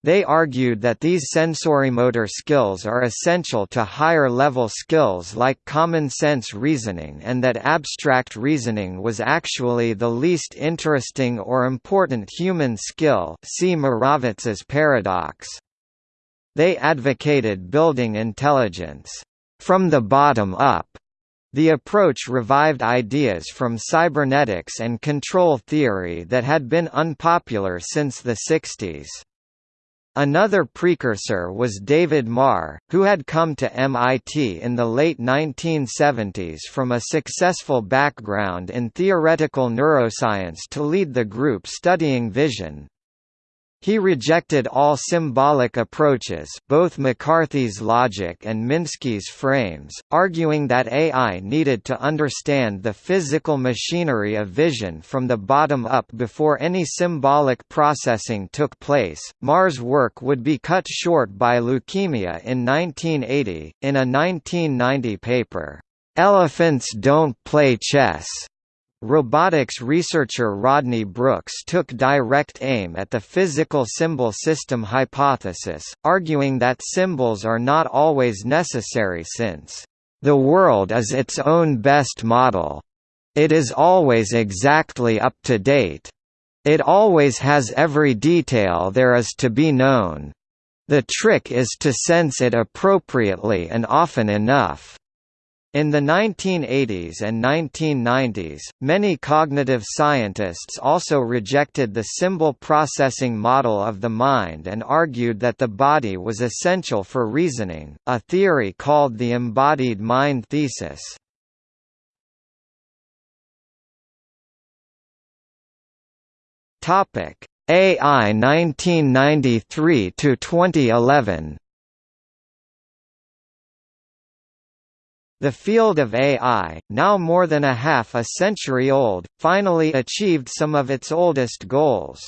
They argued that these sensorimotor skills are essential to higher-level skills like common-sense reasoning and that abstract reasoning was actually the least interesting or important human skill see Moravec's paradox. They advocated building intelligence, "...from the bottom up", the approach revived ideas from cybernetics and control theory that had been unpopular since the 60s. Another precursor was David Marr, who had come to MIT in the late 1970s from a successful background in theoretical neuroscience to lead the group studying vision. He rejected all symbolic approaches both McCarthy's logic and Minsky's frames, arguing that AI needed to understand the physical machinery of vision from the bottom up before any symbolic processing took place. Marr's work would be cut short by leukemia in 1980, in a 1990 paper, "'Elephants Don't Play Chess' robotics researcher Rodney Brooks took direct aim at the physical symbol system hypothesis, arguing that symbols are not always necessary since, "...the world is its own best model. It is always exactly up to date. It always has every detail there is to be known. The trick is to sense it appropriately and often enough." In the 1980s and 1990s, many cognitive scientists also rejected the symbol processing model of the mind and argued that the body was essential for reasoning, a theory called the embodied mind thesis. AI 1993 to 2011 The field of AI, now more than a half a century old, finally achieved some of its oldest goals.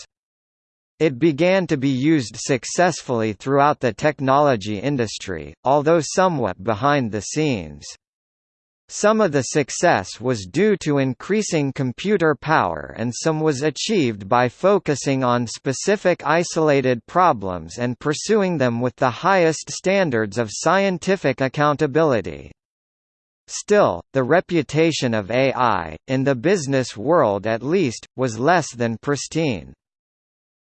It began to be used successfully throughout the technology industry, although somewhat behind the scenes. Some of the success was due to increasing computer power and some was achieved by focusing on specific isolated problems and pursuing them with the highest standards of scientific accountability. Still, the reputation of AI, in the business world at least, was less than pristine.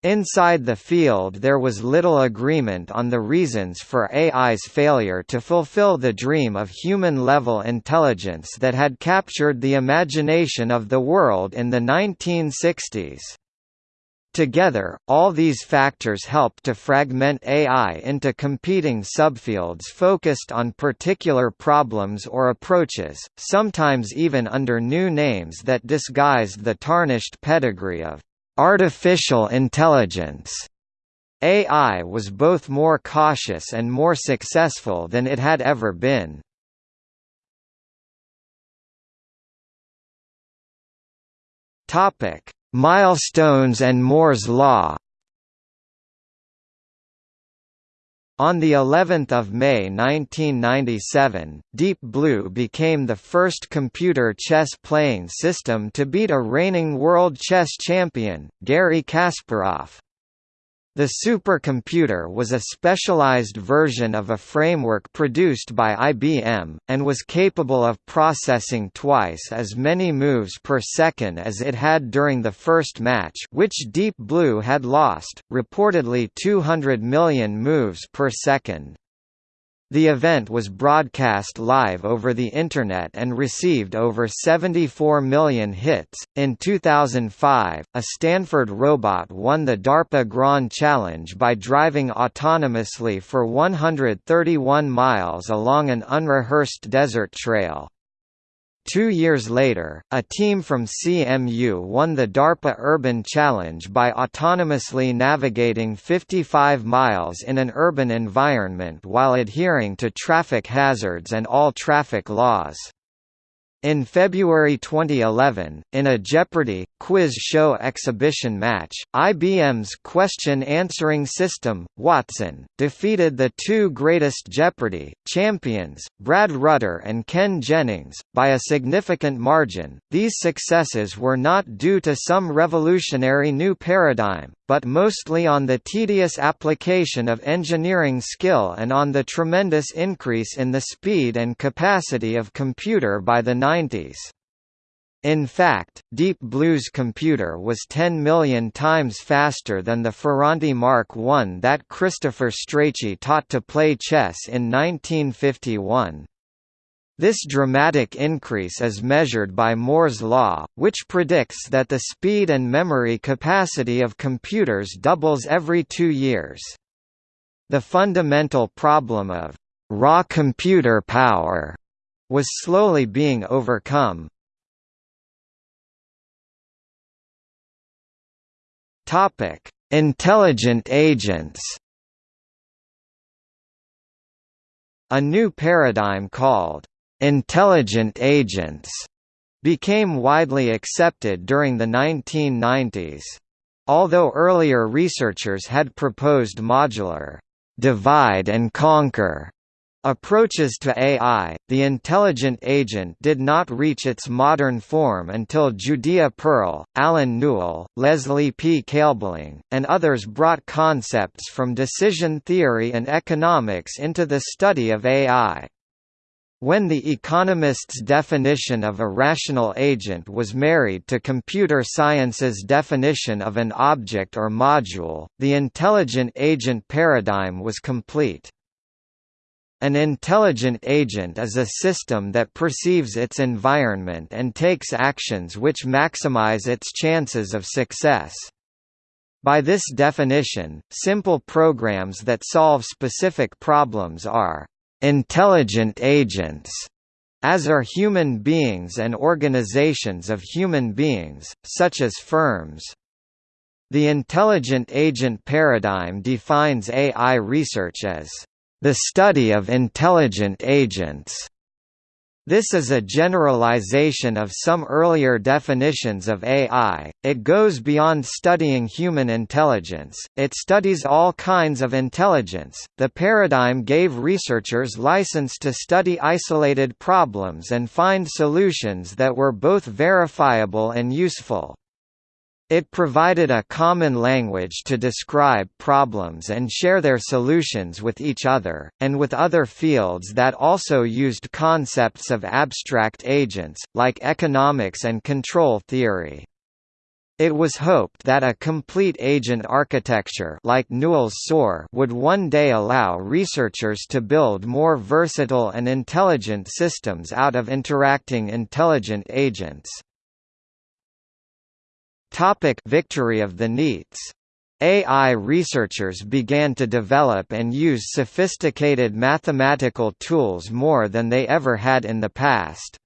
Inside the field there was little agreement on the reasons for AI's failure to fulfill the dream of human-level intelligence that had captured the imagination of the world in the 1960s. Together, all these factors help to fragment AI into competing subfields focused on particular problems or approaches, sometimes even under new names that disguised the tarnished pedigree of artificial intelligence. AI was both more cautious and more successful than it had ever been. Topic: Milestones and Moore's law On the 11th of May 1997, Deep Blue became the first computer chess playing system to beat a reigning world chess champion, Garry Kasparov. The supercomputer was a specialized version of a framework produced by IBM, and was capable of processing twice as many moves per second as it had during the first match which Deep Blue had lost, reportedly 200 million moves per second. The event was broadcast live over the Internet and received over 74 million hits. In 2005, a Stanford robot won the DARPA Grand Challenge by driving autonomously for 131 miles along an unrehearsed desert trail. Two years later, a team from CMU won the DARPA Urban Challenge by autonomously navigating 55 miles in an urban environment while adhering to traffic hazards and all traffic laws. In February 2011, in a Jeopardy! quiz show exhibition match, IBM's question-answering system, Watson, defeated the two greatest Jeopardy! champions, Brad Rutter and Ken Jennings, by a significant margin. These successes were not due to some revolutionary new paradigm, but mostly on the tedious application of engineering skill and on the tremendous increase in the speed and capacity of computer by the 90s. In fact, Deep Blue's computer was 10 million times faster than the Ferranti Mark I that Christopher Strachey taught to play chess in 1951. This dramatic increase is measured by Moore's law, which predicts that the speed and memory capacity of computers doubles every two years. The fundamental problem of raw computer power was slowly being overcome. Topic: Intelligent agents. A new paradigm called Intelligent agents became widely accepted during the 1990s. Although earlier researchers had proposed modular divide and conquer Approaches to AI, the intelligent agent did not reach its modern form until Judea Pearl, Allen Newell, Leslie P. Kaelbling, and others brought concepts from decision theory and economics into the study of AI. When the economist's definition of a rational agent was married to computer science's definition of an object or module, the intelligent agent paradigm was complete. An intelligent agent is a system that perceives its environment and takes actions which maximize its chances of success. By this definition, simple programs that solve specific problems are intelligent agents, as are human beings and organizations of human beings, such as firms. The intelligent agent paradigm defines AI research as the study of intelligent agents. This is a generalization of some earlier definitions of AI, it goes beyond studying human intelligence, it studies all kinds of intelligence. The paradigm gave researchers license to study isolated problems and find solutions that were both verifiable and useful. It provided a common language to describe problems and share their solutions with each other, and with other fields that also used concepts of abstract agents, like economics and control theory. It was hoped that a complete agent architecture like Newell's SOAR would one day allow researchers to build more versatile and intelligent systems out of interacting intelligent agents. Topic Victory of the neats AI researchers began to develop and use sophisticated mathematical tools more than they ever had in the past.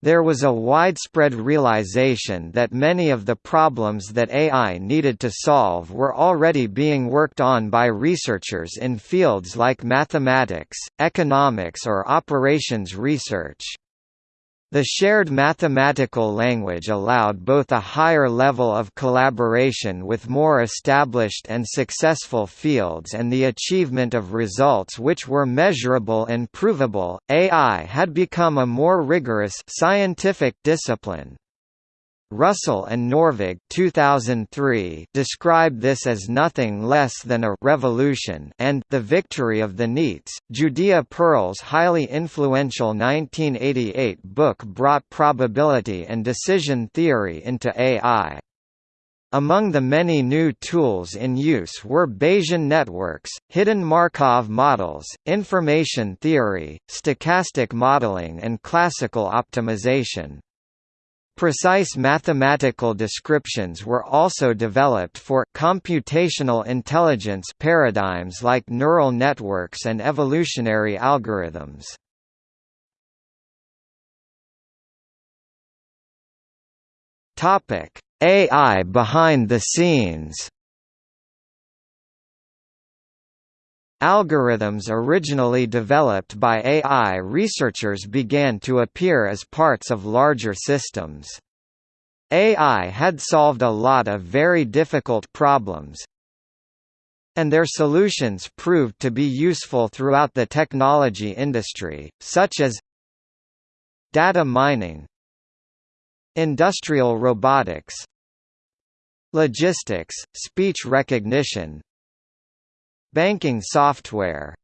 There was a widespread realization that many of the problems that AI needed to solve were already being worked on by researchers in fields like mathematics, economics or operations research. The shared mathematical language allowed both a higher level of collaboration with more established and successful fields and the achievement of results which were measurable and provable. AI had become a more rigorous scientific discipline. Russell and Norvig 2003 describe this as nothing less than a revolution and the victory of the neats. Judea Pearl's highly influential 1988 book brought probability and decision theory into AI. Among the many new tools in use were Bayesian networks, hidden Markov models, information theory, stochastic modeling and classical optimization. Precise mathematical descriptions were also developed for computational intelligence paradigms like neural networks and evolutionary algorithms. Topic: AI behind the scenes. Algorithms originally developed by AI researchers began to appear as parts of larger systems. AI had solved a lot of very difficult problems, and their solutions proved to be useful throughout the technology industry, such as data mining, industrial robotics, logistics, speech recognition, Banking software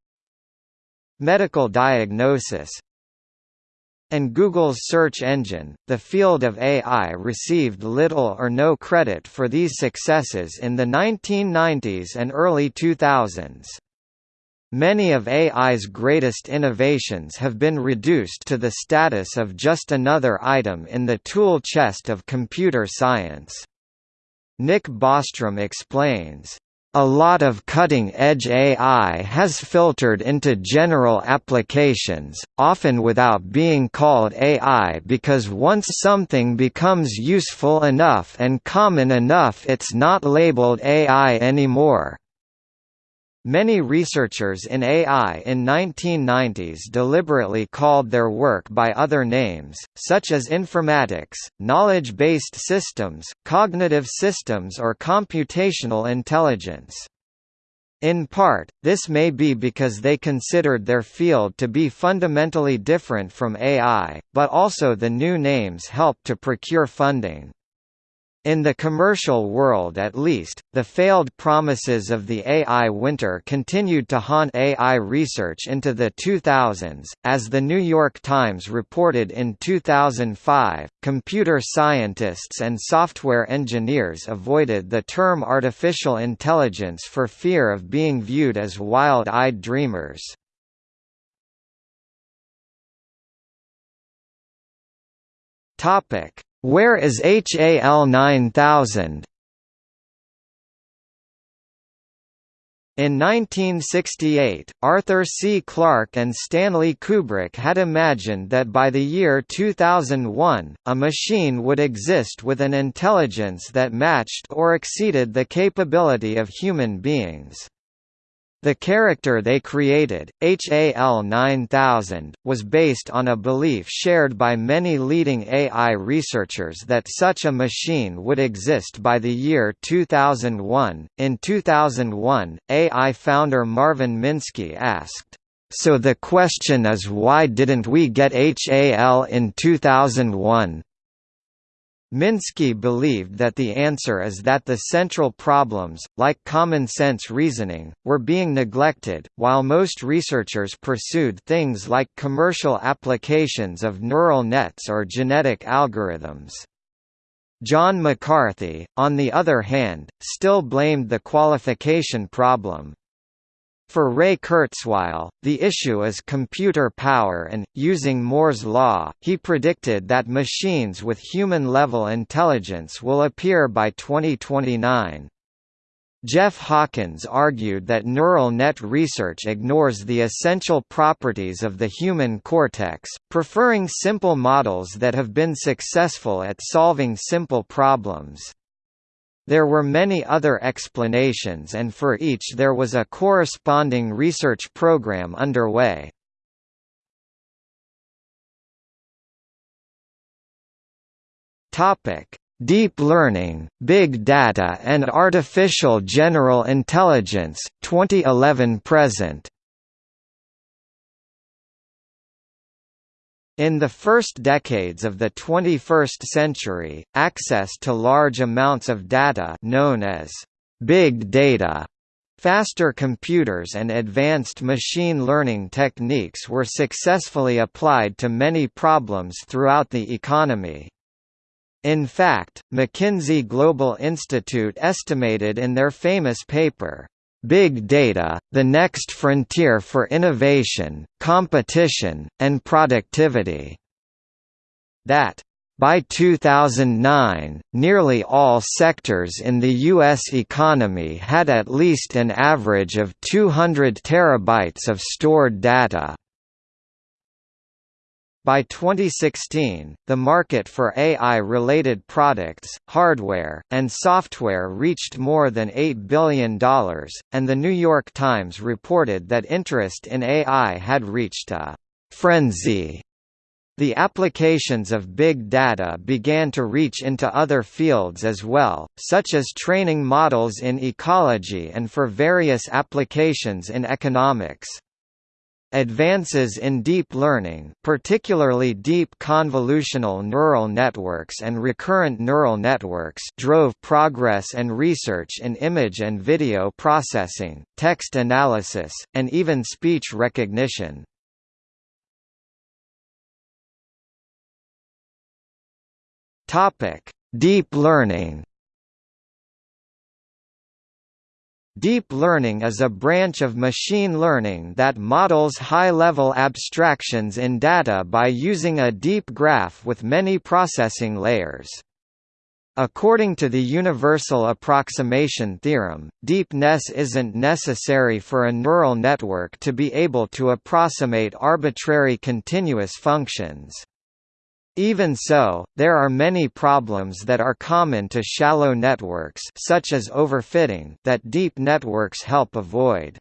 Medical diagnosis and Google's search engine, the field of AI received little or no credit for these successes in the 1990s and early 2000s. Many of AI's greatest innovations have been reduced to the status of just another item in the tool chest of computer science. Nick Bostrom explains, a lot of cutting-edge AI has filtered into general applications, often without being called AI because once something becomes useful enough and common enough it's not labeled AI anymore. Many researchers in AI in 1990s deliberately called their work by other names, such as informatics, knowledge-based systems, cognitive systems or computational intelligence. In part, this may be because they considered their field to be fundamentally different from AI, but also the new names helped to procure funding. In the commercial world at least, the failed promises of the AI winter continued to haunt AI research into the 2000s. As the New York Times reported in 2005, computer scientists and software engineers avoided the term artificial intelligence for fear of being viewed as wild-eyed dreamers. Topic: where is HAL 9000? In 1968, Arthur C. Clarke and Stanley Kubrick had imagined that by the year 2001, a machine would exist with an intelligence that matched or exceeded the capability of human beings. The character they created, HAL 9000, was based on a belief shared by many leading AI researchers that such a machine would exist by the year 2001. In 2001, AI founder Marvin Minsky asked, So the question is why didn't we get HAL in 2001? Minsky believed that the answer is that the central problems, like common-sense reasoning, were being neglected, while most researchers pursued things like commercial applications of neural nets or genetic algorithms. John McCarthy, on the other hand, still blamed the qualification problem, for Ray Kurzweil, the issue is computer power and, using Moore's law, he predicted that machines with human-level intelligence will appear by 2029. Jeff Hawkins argued that neural net research ignores the essential properties of the human cortex, preferring simple models that have been successful at solving simple problems. There were many other explanations and for each there was a corresponding research program underway. Deep learning, big data and artificial general intelligence 2011 In the first decades of the 21st century, access to large amounts of data known as big data Faster computers and advanced machine learning techniques were successfully applied to many problems throughout the economy. In fact, McKinsey Global Institute estimated in their famous paper, Big Data, the next frontier for innovation, competition, and productivity. That by 2009, nearly all sectors in the U.S. economy had at least an average of 200 terabytes of stored data. By 2016, the market for AI-related products, hardware, and software reached more than $8 billion, and The New York Times reported that interest in AI had reached a «frenzy». The applications of big data began to reach into other fields as well, such as training models in ecology and for various applications in economics. Advances in deep learning particularly deep convolutional neural networks and recurrent neural networks drove progress and research in image and video processing, text analysis, and even speech recognition. Topic: Deep learning Deep learning is a branch of machine learning that models high-level abstractions in data by using a deep graph with many processing layers. According to the universal approximation theorem, deepness isn't necessary for a neural network to be able to approximate arbitrary continuous functions. Even so, there are many problems that are common to shallow networks such as overfitting that deep networks help avoid.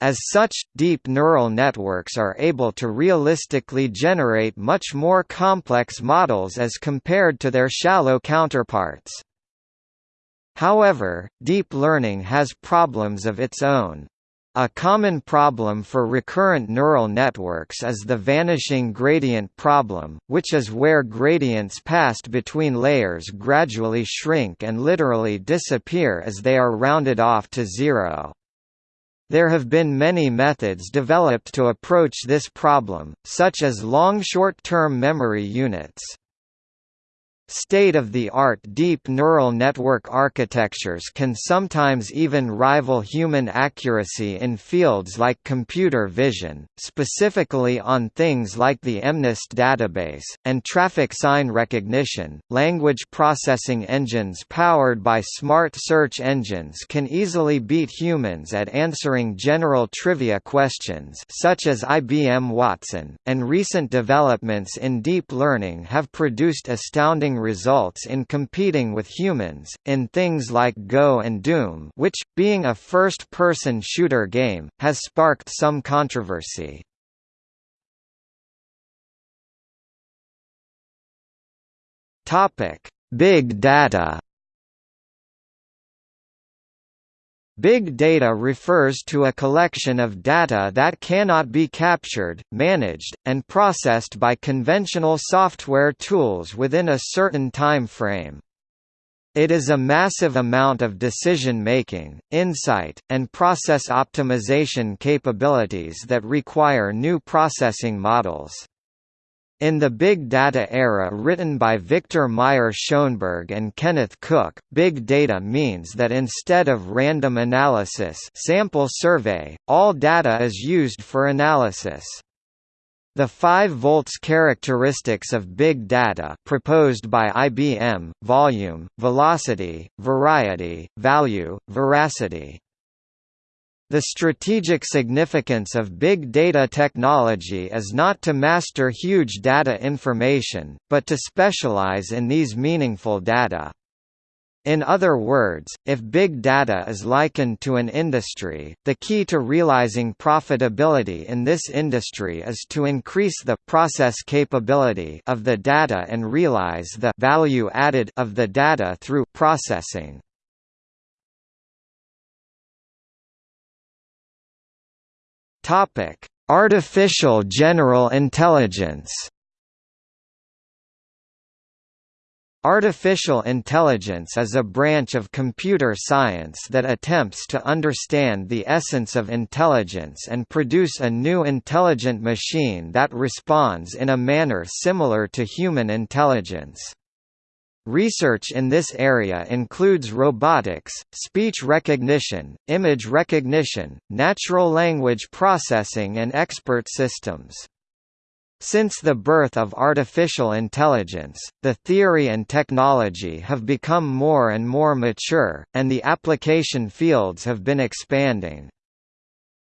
As such, deep neural networks are able to realistically generate much more complex models as compared to their shallow counterparts. However, deep learning has problems of its own. A common problem for recurrent neural networks is the vanishing gradient problem, which is where gradients passed between layers gradually shrink and literally disappear as they are rounded off to zero. There have been many methods developed to approach this problem, such as long short-term memory units. State-of-the-art deep neural network architectures can sometimes even rival human accuracy in fields like computer vision, specifically on things like the MNIST database, and traffic sign recognition. Language processing engines powered by smart search engines can easily beat humans at answering general trivia questions such as IBM Watson, and recent developments in deep learning have produced astounding results in competing with humans, in things like Go and Doom which, being a first-person shooter game, has sparked some controversy. Big data Big data refers to a collection of data that cannot be captured, managed, and processed by conventional software tools within a certain time frame. It is a massive amount of decision-making, insight, and process optimization capabilities that require new processing models. In the Big Data era written by Victor Meyer Schoenberg and Kenneth Cook, big data means that instead of random analysis sample survey, all data is used for analysis. The 5 volts characteristics of big data proposed by IBM, volume, velocity, variety, value, veracity, the strategic significance of big data technology is not to master huge data information, but to specialize in these meaningful data. In other words, if big data is likened to an industry, the key to realizing profitability in this industry is to increase the process capability of the data and realize the value added of the data through processing. Topic: Artificial General Intelligence. Artificial intelligence is a branch of computer science that attempts to understand the essence of intelligence and produce a new intelligent machine that responds in a manner similar to human intelligence. Research in this area includes robotics, speech recognition, image recognition, natural language processing and expert systems. Since the birth of artificial intelligence, the theory and technology have become more and more mature, and the application fields have been expanding.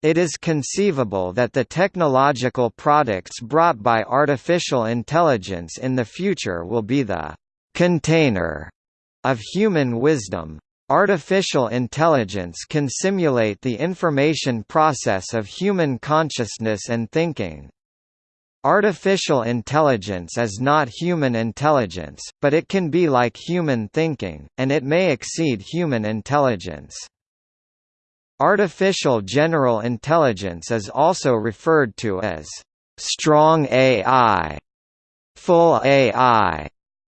It is conceivable that the technological products brought by artificial intelligence in the future will be the container of human wisdom. Artificial intelligence can simulate the information process of human consciousness and thinking. Artificial intelligence is not human intelligence, but it can be like human thinking, and it may exceed human intelligence. Artificial general intelligence is also referred to as strong AI, full AI,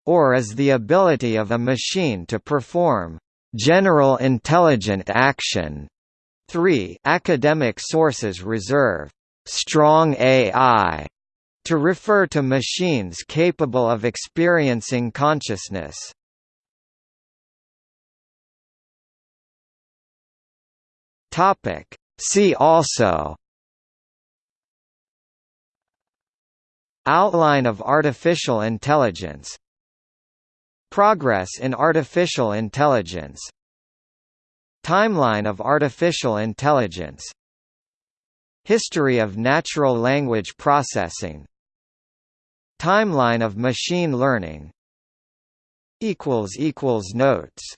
or as the ability of a machine to perform general intelligent action. 3 Academic sources reserve strong AI to refer to machines capable of experiencing consciousness. Topic See also Outline of artificial intelligence Progress in artificial intelligence. Timeline of artificial intelligence. History of natural language processing. Timeline of machine learning. Notes